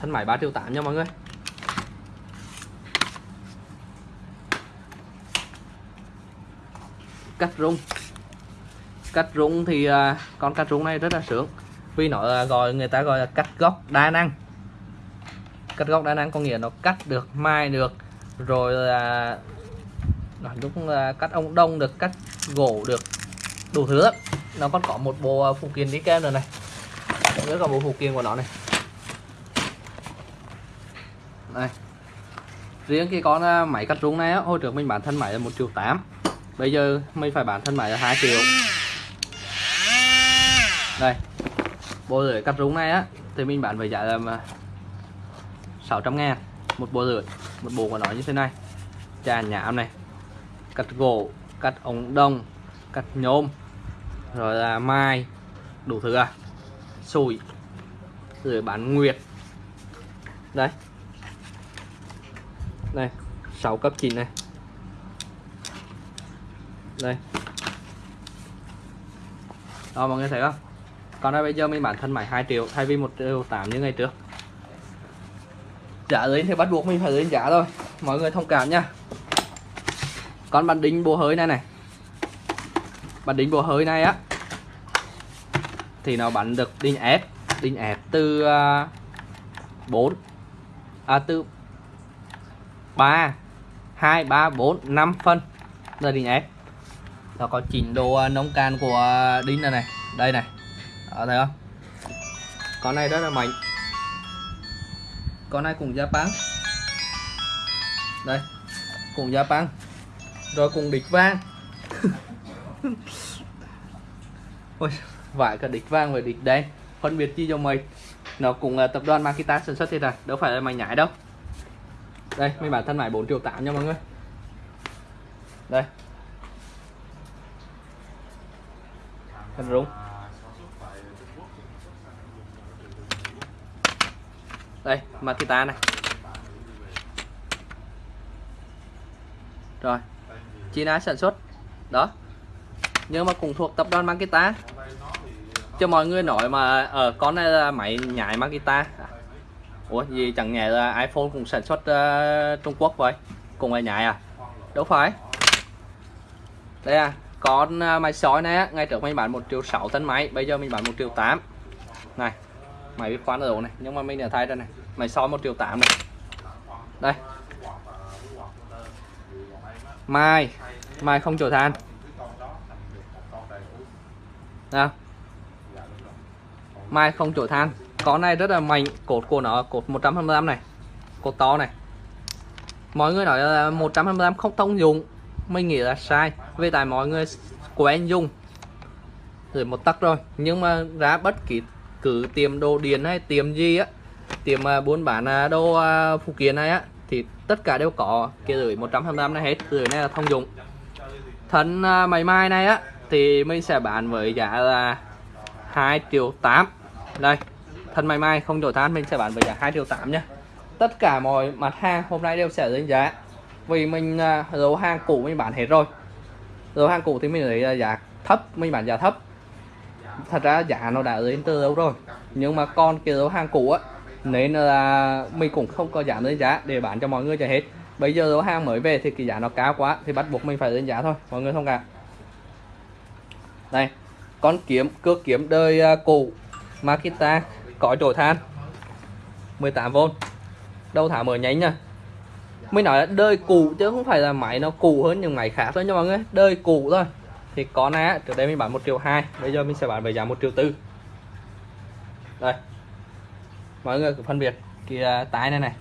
thân máy 3 triệu 8 nha mọi người. Cắt rung. Cắt rung thì à, con cắt rung này rất là sướng. Vì nó à, gọi, người ta gọi là cắt góc đa năng. Cắt góc đa năng có nghĩa nó cắt được, mai được, rồi là nói à, cắt ông đông được, cắt gỗ được, đủ thứ nó còn có một bộ phụ kiện đi kèm rồi này rất là bộ phụ kiện của nó này. Này. Riêng cái con à, máy cắt rung này á, hồi trước mình bán thân máy là một triệu tám. Bây giờ mình phải bán thân máy là hai triệu. Đây. Bộ rưỡi cắt rúng này á thì mình bán với giá là à, 600 ngàn. Một bộ rưỡi một bộ của nó như thế này. Trà nhám này. Cắt gỗ cắt ống đồng cắt nhôm rồi là mai. Đủ thứ à? Sùi rồi bán nguyệt. Đây. Đây 6 cấp 9 này. Đây. Đó, mọi người thấy không? Còn đây bây giờ mình bán thân máy 2 triệu, thay vì 1 triệu 8 như ngày trước. Giá lên thì bắt buộc mình phải lên giá thôi. Mọi người thông cảm nha. Con bàn đính bùa hơi này này. Bàn đính bùa hơi này á thì nó bắn được đinh ép. Đinh ép từ à, uh, 4 à từ 3 2 3 4 5 phân là đinh ép. Nó có chỉnh độ à, nông can của đinh này này. Đây này. Đó, thấy không? Con này rất là mạnh. Con này cùng Japan. Đây cùng Japan. Rồi cùng địch vang. Ôi, vải cả địch vang và địch đen phân biệt chi cho mày. Nó cùng là tập đoàn Makita sản xuất thế này đâu phải là mày nhảy đâu. Đây, mấy bản thân mày 4 triệu 8 nha mọi người. Đây. Thân rúng đây, Makita này. Rồi, China sản xuất. Đó. Nhưng mà cũng thuộc tập đoàn Makita cho mọi người nói mà ở uh, con này là máy nhảy Makita Ủa gì chẳng nhẽ là iPhone cũng sản xuất uh, Trung Quốc vậy? Cùng là nhảy à? Đâu phải. Đây à con uh, máy sói này ngay trước mình bán một triệu sáu tấn máy bây giờ mình bán một triệu tám. Này máy biết khoan ở này? Nhưng mà mình đã thay ra này. Máy soi một triệu tám này. Đây. Mai. Mai không chổi than. Nào mai không chổi than con này rất là mạnh. Cột của nó, cột 125 này. Cột to này. Mọi người nói là 125 không thông dụng. Mình nghĩ là sai. Vì tại mọi người quen dùng. Rồi một tắc rồi. Nhưng mà ra bất kỳ cứ tiệm đồ điện hay tiệm gì á, tiệm à, buôn bán à, đồ à, phụ kiện này á, thì tất cả đều có kia rưỡi 125 này hết. Rưỡi này là thông dụng. Thân máy mai này á, thì mình sẽ bán với giá là 2 triệu 8 đây thân máy mai không đổi than mình sẽ bán với giá 2 triệu 8 nhé tất cả mọi mặt hàng hôm nay đều sẽ lên giá. Vì mình à, uh, dấu hàng cũ mình bán hết rồi. Dấu hàng cũ thì mình lấy à, giá thấp mình bán giá thấp. Thật ra giá nó đã lên từ lâu rồi. Nhưng mà còn cái dấu hàng cũ á nên là mình cũng không có giảm lên giá để bán cho mọi người cho hết. Bây giờ dấu hàng mới về thì cái giá nó cao quá thì bắt buộc mình phải lên giá thôi. Mọi người thông cảm. Đây con kiếm cước kiếm đời uh, cũ. Makita có trổi than. 18V đâu thả mở nhánh nha mình nói là đời cũ chứ không phải là máy nó cũ hơn những máy khác thôi nha mọi người. Đời cũ thôi. Thì con này trước đây mình bán một triệu hai, bây giờ mình sẽ bán với giá một triệu tư. Đây. Mọi người cứ phân biệt cái à, tái này này.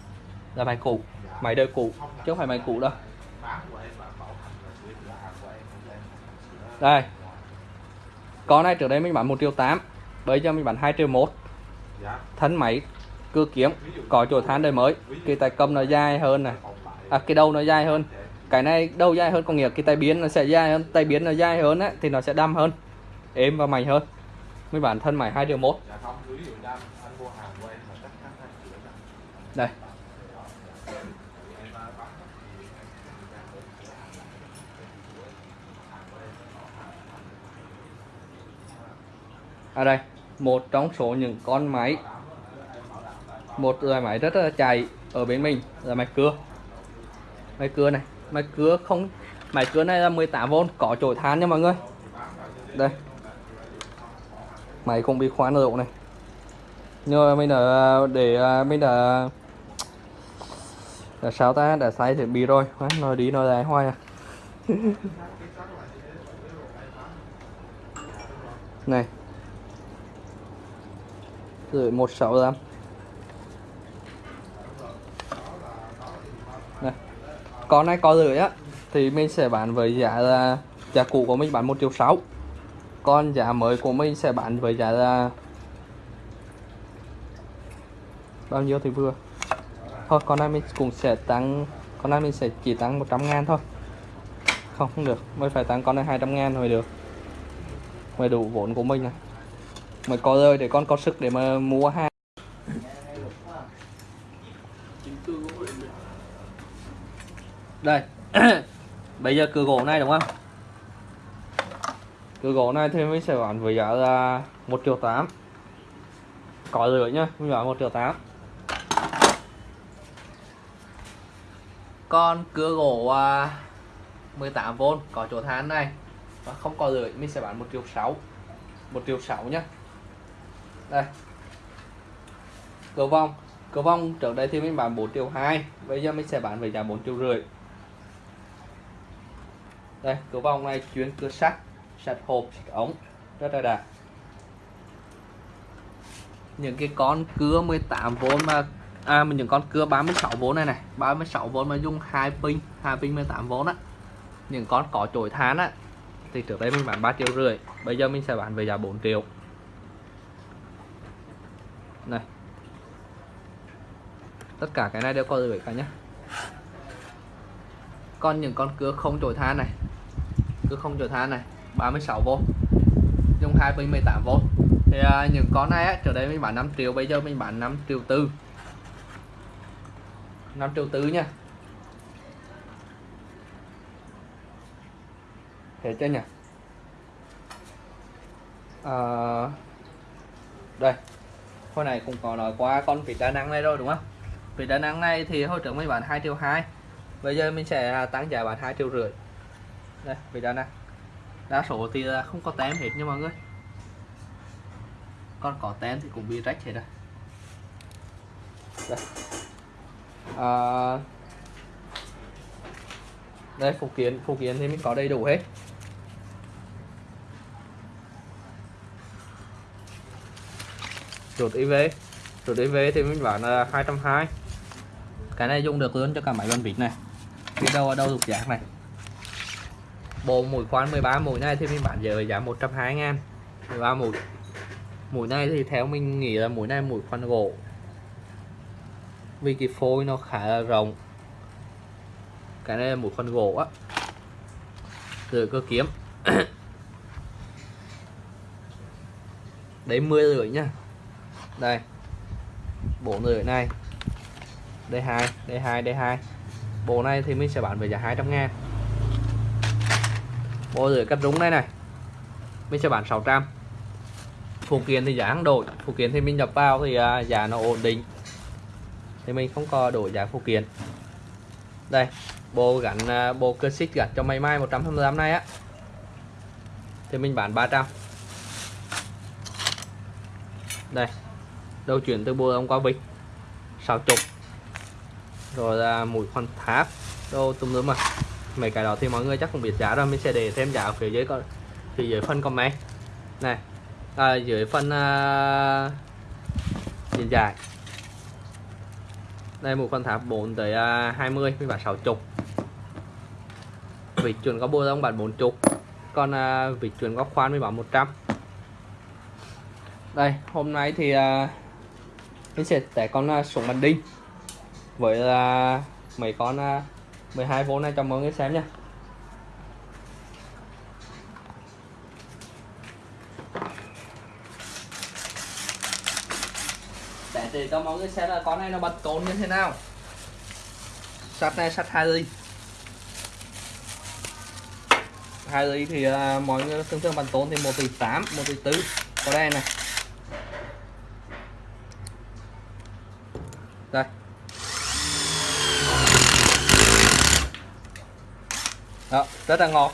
Là máy cũ, máy đời cũ, chứ không phải máy cũ đâu. Đây. Con này trước đây mình bán một triệu tám bây giờ mình bán 2 triệu một. Dạ. thân máy cưa kiếm có chỗ than đời mới. cái tay cầm nó dài hơn này à, cái đầu nó dài hơn? Cái này đầu dài hơn? Có nghĩa cái tay biến nó sẽ dài hơn. Tay biến nó dài hơn á thì nó sẽ đâm hơn. Êm và mạnh hơn. Mới bản thân máy 2 triệu một. Dạ đây. À đây một trong số những con máy. Một loại máy rất là chạy ở bên mình là máy cưa. Máy cưa này máy cưa không máy cưa này là 18V có chổi than nha mọi người. Đây. Máy cũng bị khoan độ này. Nhưng mà mình đã để à, mình đã là sao ta? Đã sai thiết bị rồi. Quá, nói đi nói lại hoài à. Này rồi một sáu năm này, con này có rưỡi á, thì mình sẽ bán với giá là, giá cũ của mình bán một triệu sáu. Còn giá mới của mình sẽ bán với giá là bao nhiêu thì vừa? Thôi, con này mình cũng sẽ tăng, con này mình sẽ chỉ tăng 100 ngàn thôi. Không không được, mới phải tăng con này 200 ngàn mới được, mới đủ vốn của mình này mới có rơi để con có sức để mà mua hàng đây. Bây giờ cửa gỗ này, đúng không? Cửa gỗ này thì mình sẽ bán với giá là một triệu tám. Có rưỡi nhá, mình bán một triệu tám. Con cửa gỗ à, 18V có chỗ than này. Và không có rưỡi mình sẽ bán một triệu sáu. Một triệu sáu nhá đây. Cửa vong. Cửa vong, trước đây thì mình bán 4 triệu 2 bây giờ mình sẽ bán với giá 4 triệu rưỡi. Đây cửa vong này chuyên cửa sắt sắt hộp, sắt ống, rất là đạt những cái con cưa 18V mà à mình những con cưa 36V này này 36V mà dùng hai pin hai pin 18V á. Những con có chổi than á, thì trước đây mình bán 3 triệu rưỡi, bây giờ mình sẽ bán về giá 4 triệu này. Tất cả cái này đều có rưỡi cả nhé còn những con cưa không chổi than này. Cưa không chổi than này 36V dùng hai pin 18V thì à, những con này á, trước đây mình bán 5 triệu bây giờ mình bán 5 triệu tư. 5 triệu tư nha. Thế chứ nhỉ? À, đây hồi này cũng có nói qua con vịt đa năng này rồi đúng không? Vịt đa năng này thì hồi trước mình bán 2 triệu 2 bây giờ mình sẽ à, tăng giá bán 2 triệu rưỡi. Đây vịt đa năng đa số thì không có tem hết nha mọi người. Con có tem thì cũng bị rách hết rồi. Đây. À, đây phụ kiện phụ kiện thì mình có đầy đủ hết. Chuột IV chuột IV thì mình bán là 220 cái này dùng được luôn cho cả máy bàn vịt này. Cái đâu ở đâu thuộc dạng này. Bộ mũi khoan 13 mũi này thì mình bán giờ giá 120 ngàn. 13 mũi. Mũi này thì theo mình nghĩ là mũi này mũi khoan gỗ. Vì cái phôi nó khá là rộng. Cái này là mũi khoan gỗ á. Từ cơ kiếm. Đấy 10 rưỡi nhá đây. Bộ người này. D2 D2 D2 bộ này thì mình sẽ bán với giá 200 ngàn. Bộ rửa cắt rúng này này. Mình sẽ bán 600 phụ kiện thì giá không đổi. Phụ kiện thì mình nhập vào thì à, giá nó ổn định. Thì mình không có đổi giá phụ kiện. Đây, bộ gắn à, bộ cơ xích gắn cho máy mai 125 này á. Thì mình bán 300 đây đầu chuyển từ bộ ông qua vịt sáu chục. Rồi là mũi khoan tháp. Đâu tùm lum mà mấy cái đó thì mọi người chắc không biết giá rồi. Mình sẽ để thêm giá ở phía dưới con phía dưới phần comment. Này. À, dưới phân uh, à, điện dài đây à, à, một con tháp 4 tới uh, 20 mình bán 60 vịt chuẩn có bô đông bán 40 còn uh, vịt chuẩn có khoan mình bán 100 đây hôm nay thì uh, mình sẽ test con à, súng bắn đinh. Với là mấy con à, 12V này cho mọi người xem nha để để cho mọi người xem là con này nó bật cồn như thế nào. Sắt này sắt hai ly. Hai ly thì uh, mọi người thường thường bắn tốn thì một tỷ tám một tỷ tư. Có đây này. Đây. Đó rất là ngọt.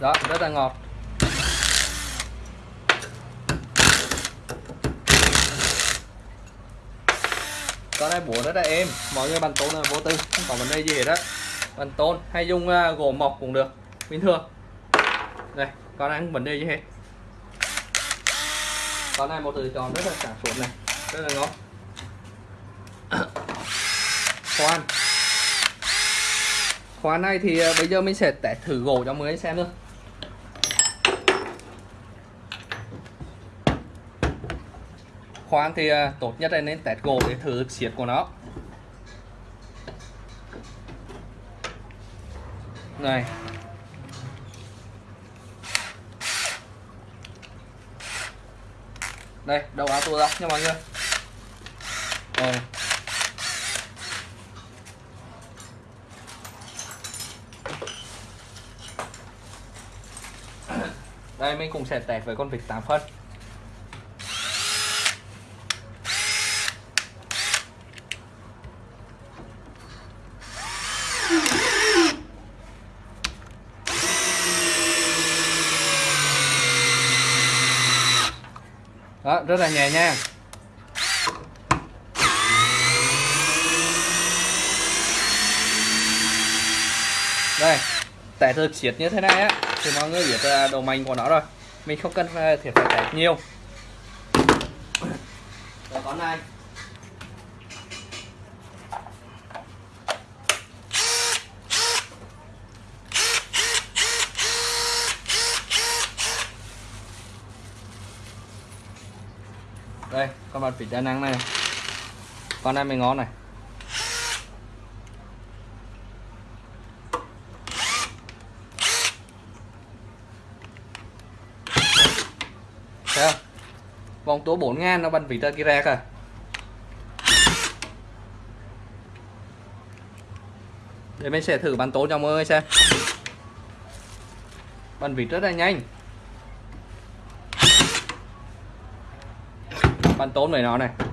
Đó rất là ngọt. Con này búa rất là êm. Mọi người bàn tôn là vô tư. Không à, có vấn đề gì hết á bàn tôn hay dùng uh, gỗ mộc cũng được. Bình thường. Đây con này không vấn đề gì hết? Con này một lựa chọn rất là sáng suốt này. Rất là ngon. Khoan. Khoan này thì à, bây giờ mình sẽ test thử gỗ cho mọi người xem thôi. Khoan thì à, tốt nhất là nên test gỗ để thử siết của nó. Này. Đây, đầu áo tua ra nha mọi người. Rồi. Đây, mình cũng sẽ test với con vịt 8 phân. Rất là nhẹ nhàng đây tẻ thực xiết như thế này á, thì mọi người biết đầu độ mạnh của nó rồi. Mình không cần ờ, phải thiệt phải tẻ nhiều. Rồi, con này. Đây con mặt vịt đa năng này. Con này mới ngon này. Thấy không? Vòng tố 4 ngàn nó bắn vịt ra kia ra kìa à? để mình sẽ thử bắn tố cho mọi người xem. Bắn vịt rất là nhanh. Bắn tốn này nó này.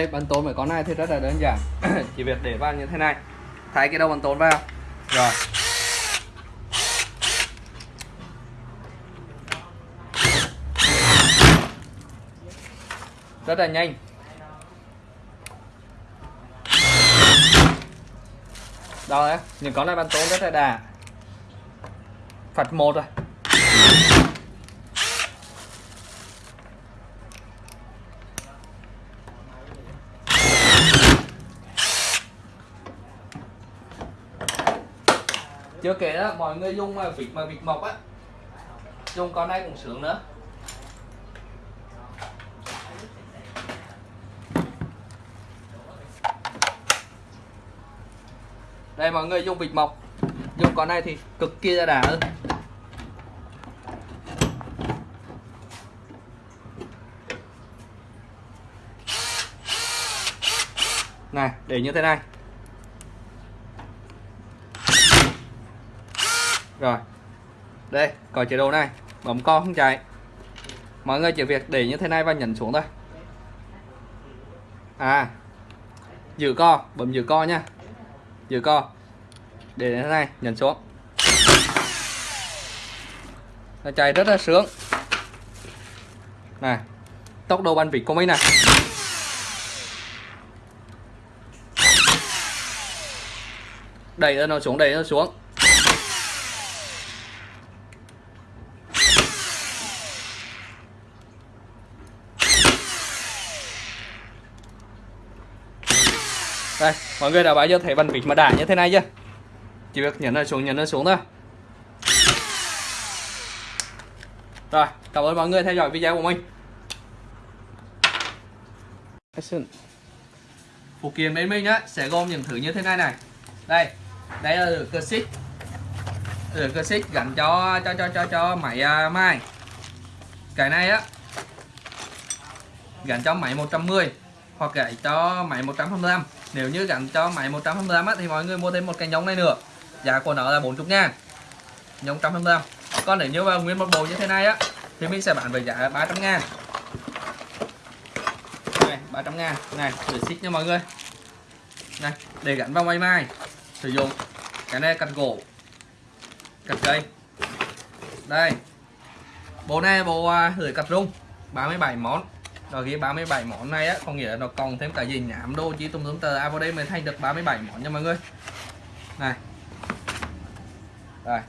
Đây, bắn tốn phải con này thì rất là đơn giản. Chỉ việc để vào như thế này. Thái cái đầu bắn tốn vào. Rồi. Rất là nhanh. Đó đấy những con này bắn tốn rất là đà. Phạt một rồi. Chưa kể đó, mọi người dùng mà vịt mà vịt mộc á. Dùng con này cũng sướng nữa. Đây, mọi người dùng vịt mộc dùng con này thì cực kỳ là đã hơn. Này, để như thế này. Rồi. Đây có chế độ này. Bấm co không chạy. Mọi người chỉ việc để như thế này và nhấn xuống thôi. À giữ co, bấm giữ co nha. Giữ co. Để như thế này, nhấn xuống. Nó chạy rất là sướng. Này, tốc độ bắn vịt của mình này đẩy nó xuống, đẩy nó xuống đây mọi người đã bao giờ thấy bàn vịt mà đã như thế này chưa? Chỉ việc nhấn nó xuống nhấn nó xuống thôi. Rồi cảm ơn mọi người theo dõi video của mình. Phụ kiện bên mình á sẽ gồm những thứ như thế này này. Đây đây là cơ xích. Cơ xích gắn cho cho cho cho cho máy à, uh, mai cái này á gắn cho máy 110 hoặc gãy cho máy 125 nếu như gắn cho máy 125 á, thì mọi người mua thêm một cái nhông này nữa. Giá của nó là 40 ngàn. Nhông 125 còn nếu như mà nguyên một bộ như thế này á thì mình sẽ bán với giá 300 ngàn. Này 300 ngàn. Này để xích nha mọi người. Này để gắn vào máy mai. Sử dụng cái này cắt gỗ cắt cây. Đây bộ này bộ à, uh, lưỡi cắt rung 37 món rồi ghi 37 món này á có nghĩa là nó còn thêm cả gì nhảm đô chỉ tùm tùm tờ. À vào đây mình thành được 37 món nha mọi người. Này. Đây.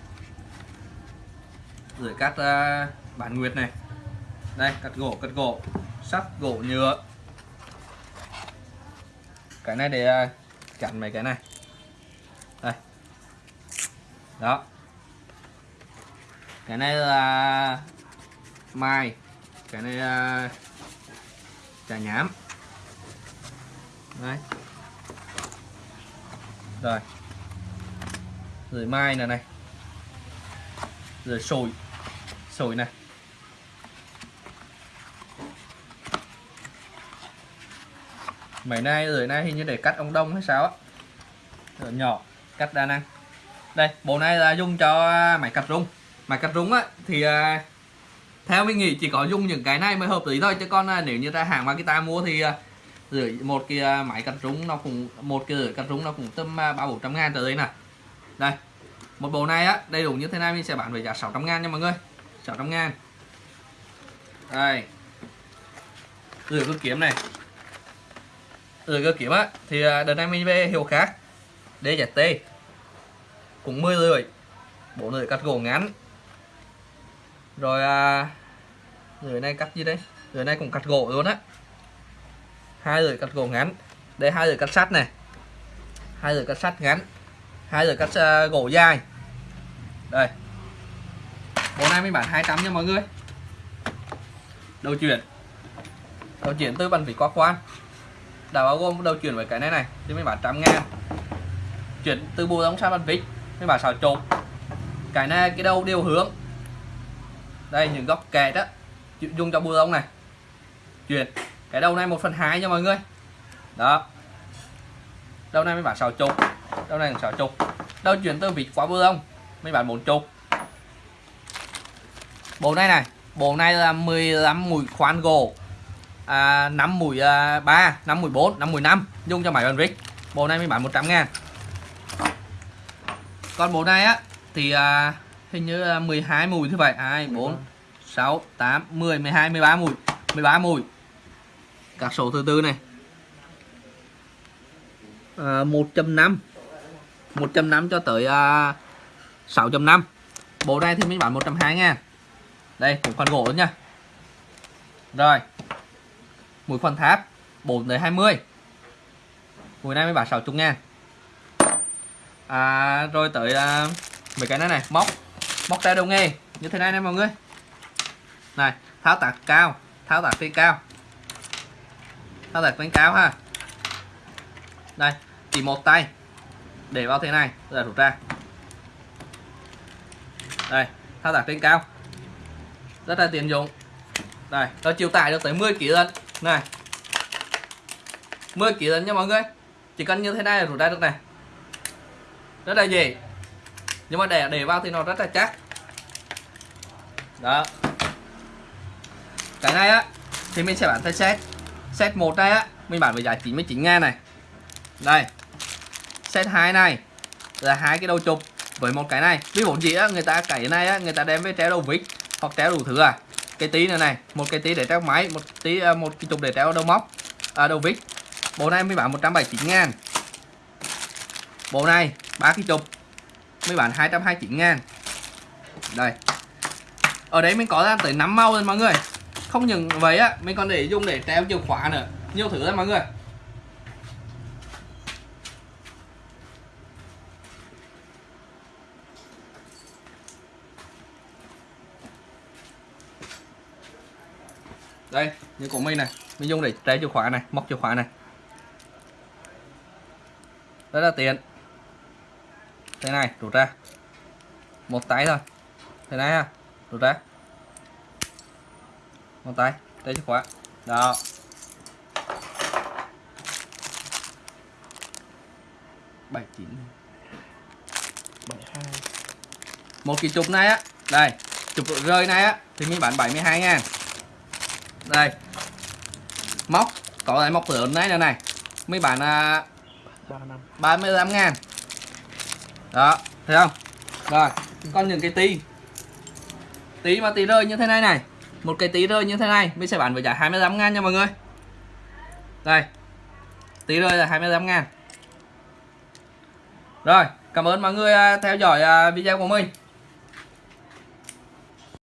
Rồi cắt à, uh, bản nguyệt này. Đây cắt gỗ cắt gỗ. Sắt gỗ nhựa. Cái này để à, uh, chặn mấy cái này. Đây. Đó. Cái này là mai. Cái này là trà nhám đấy. Rồi. Rồi mai này này. Rồi sồi. Sồi này. Mấy nay, rồi nay hình như để cắt ông đông hay sao á. Rồi nhỏ, cắt đa năng. Đây, bộ này là dùng cho máy cắt rung. Máy cắt rung á, thì à, theo mình nghĩ chỉ có dùng những cái này mới hợp lý thôi, chứ còn à, nếu như ra hàng Makita mua thì à, rưỡi một cái à, máy cắt rúng nó cũng, một cái rưỡi cắt rúng nó cũng tầm ba bốn trăm ngàn tới đây nè. Đây, một bộ này á, đầy đủ như thế này mình sẽ bán với giá 600 ngàn nha mọi người. 600 ngàn. Đây. Rửa cơ kiếm này. Rửa cơ kiếm á, thì đợt này mình về hiệu khác. DZT cũng 10 rưỡi bộ rưỡi cắt gỗ ngắn rồi à, rưỡi này cắt gì đây? Người này cũng cắt gỗ luôn á. Hai lưỡi cắt gỗ ngắn. Đây hai lưỡi cắt sắt này. Hai lưỡi cắt sắt ngắn. Hai lưỡi cắt uh, gỗ dài. Đây. Bộ này mình bán 200 nha mọi người. Đầu chuyển. Đầu chuyển từ bàn vỉ quá quan đã bao gồm đầu chuyển với cái này này thì mình bán trăm ngàn. Chuyển từ bù đóng sang bàn vít mình bán xào trộn cái này cái đầu điều hướng đây những góc kẹt đó. Dùng cho bùa lông này. Chuyển. Cái đầu này một phần hai nha mọi người. Đó. Đầu này mới bán sáu chục. Đầu này sáu chục. Đầu chuyển từ vịt qua bùa lông mới bán bốn chục. Bộ này này bộ này là 15 mũi khoan gỗ. À, 5 mũi à, 3 5 mũi 4 5 mũi 5 dùng cho máy bàn vít bộ này mới bán 100 ngàn. Còn bộ này á thì à, hình như là 12 mùi thứ vậy. 2 4 6 8 10 12 13 mùi. 13 mùi. Các số thứ tư này. À, 1.5 1.5 cho tới à, 6.5 bộ này thì mình bán 120 ngàn. Đây cũng khoản gỗ nữa nha. Rồi. Mũi khoan tháp 4 tới 20 mũi này mới bán 60 ngàn. À, rồi tới à, mấy cái này này. Móc móc tay đầu nghề. Như thế này nè mọi người. Này, tháo tạc cao. Tháo tạc trên cao. Tháo tạc trên cao ha. Đây, chỉ một tay. Để vào thế này rồi rút ra. Đây thao tác trên cao. Rất là tiện dụng. Đây nó chịu tải được tới 10 kg lần này. 10 kg lần nha mọi người. Chỉ cần như thế này là rút ra được này. Rất là dễ. Nhưng mà để để vào thì nó rất là chắc đó. Cái này á thì mình sẽ bán theo set. Set một này á mình bán với giá 99 ngàn này. Đây. Set 2 này là hai cái đầu chụp với một cái này. Ví dụ gì á người ta cái này á người ta đem với treo đầu vít hoặc treo đủ thứ à. Cái tí này này một cái tí để treo máy một tí à, một cái chụp để treo đầu móc à, đầu vít. Bộ này mới bán 179 ngàn. Bộ này ba cái chụp mới bán 229 ngàn. Đây ở đấy mình có ra tới 5 màu rồi mọi người. Không những vậy á, mình còn để dùng để treo chìa khóa nữa. Nhiều thứ lắm mọi người. Đây, như của mình này. Mình dùng để treo chìa khóa này, móc chìa khóa này. Rất là tiện. Thế này, rút ra. Một tay thôi. Thế này ha rút ra một tay treo chìa khóa. Đó. Bảy chín. Một cái chụp này á. Đây chụp rơi này á thì mình bán 72 ngàn đây. Móc có lại móc lớn này nữa này. Mấy bạn à, ba năm. 35 ngàn. Đó thấy không? Rồi còn những cái tí tí mà tí rơi như thế này này. Một cái tí rơi như thế này, mình sẽ bán với giá 25 ngàn nha mọi người. Đây. Tí rơi là 25 ngàn. Rồi, cảm ơn mọi người à, theo dõi à, video của mình.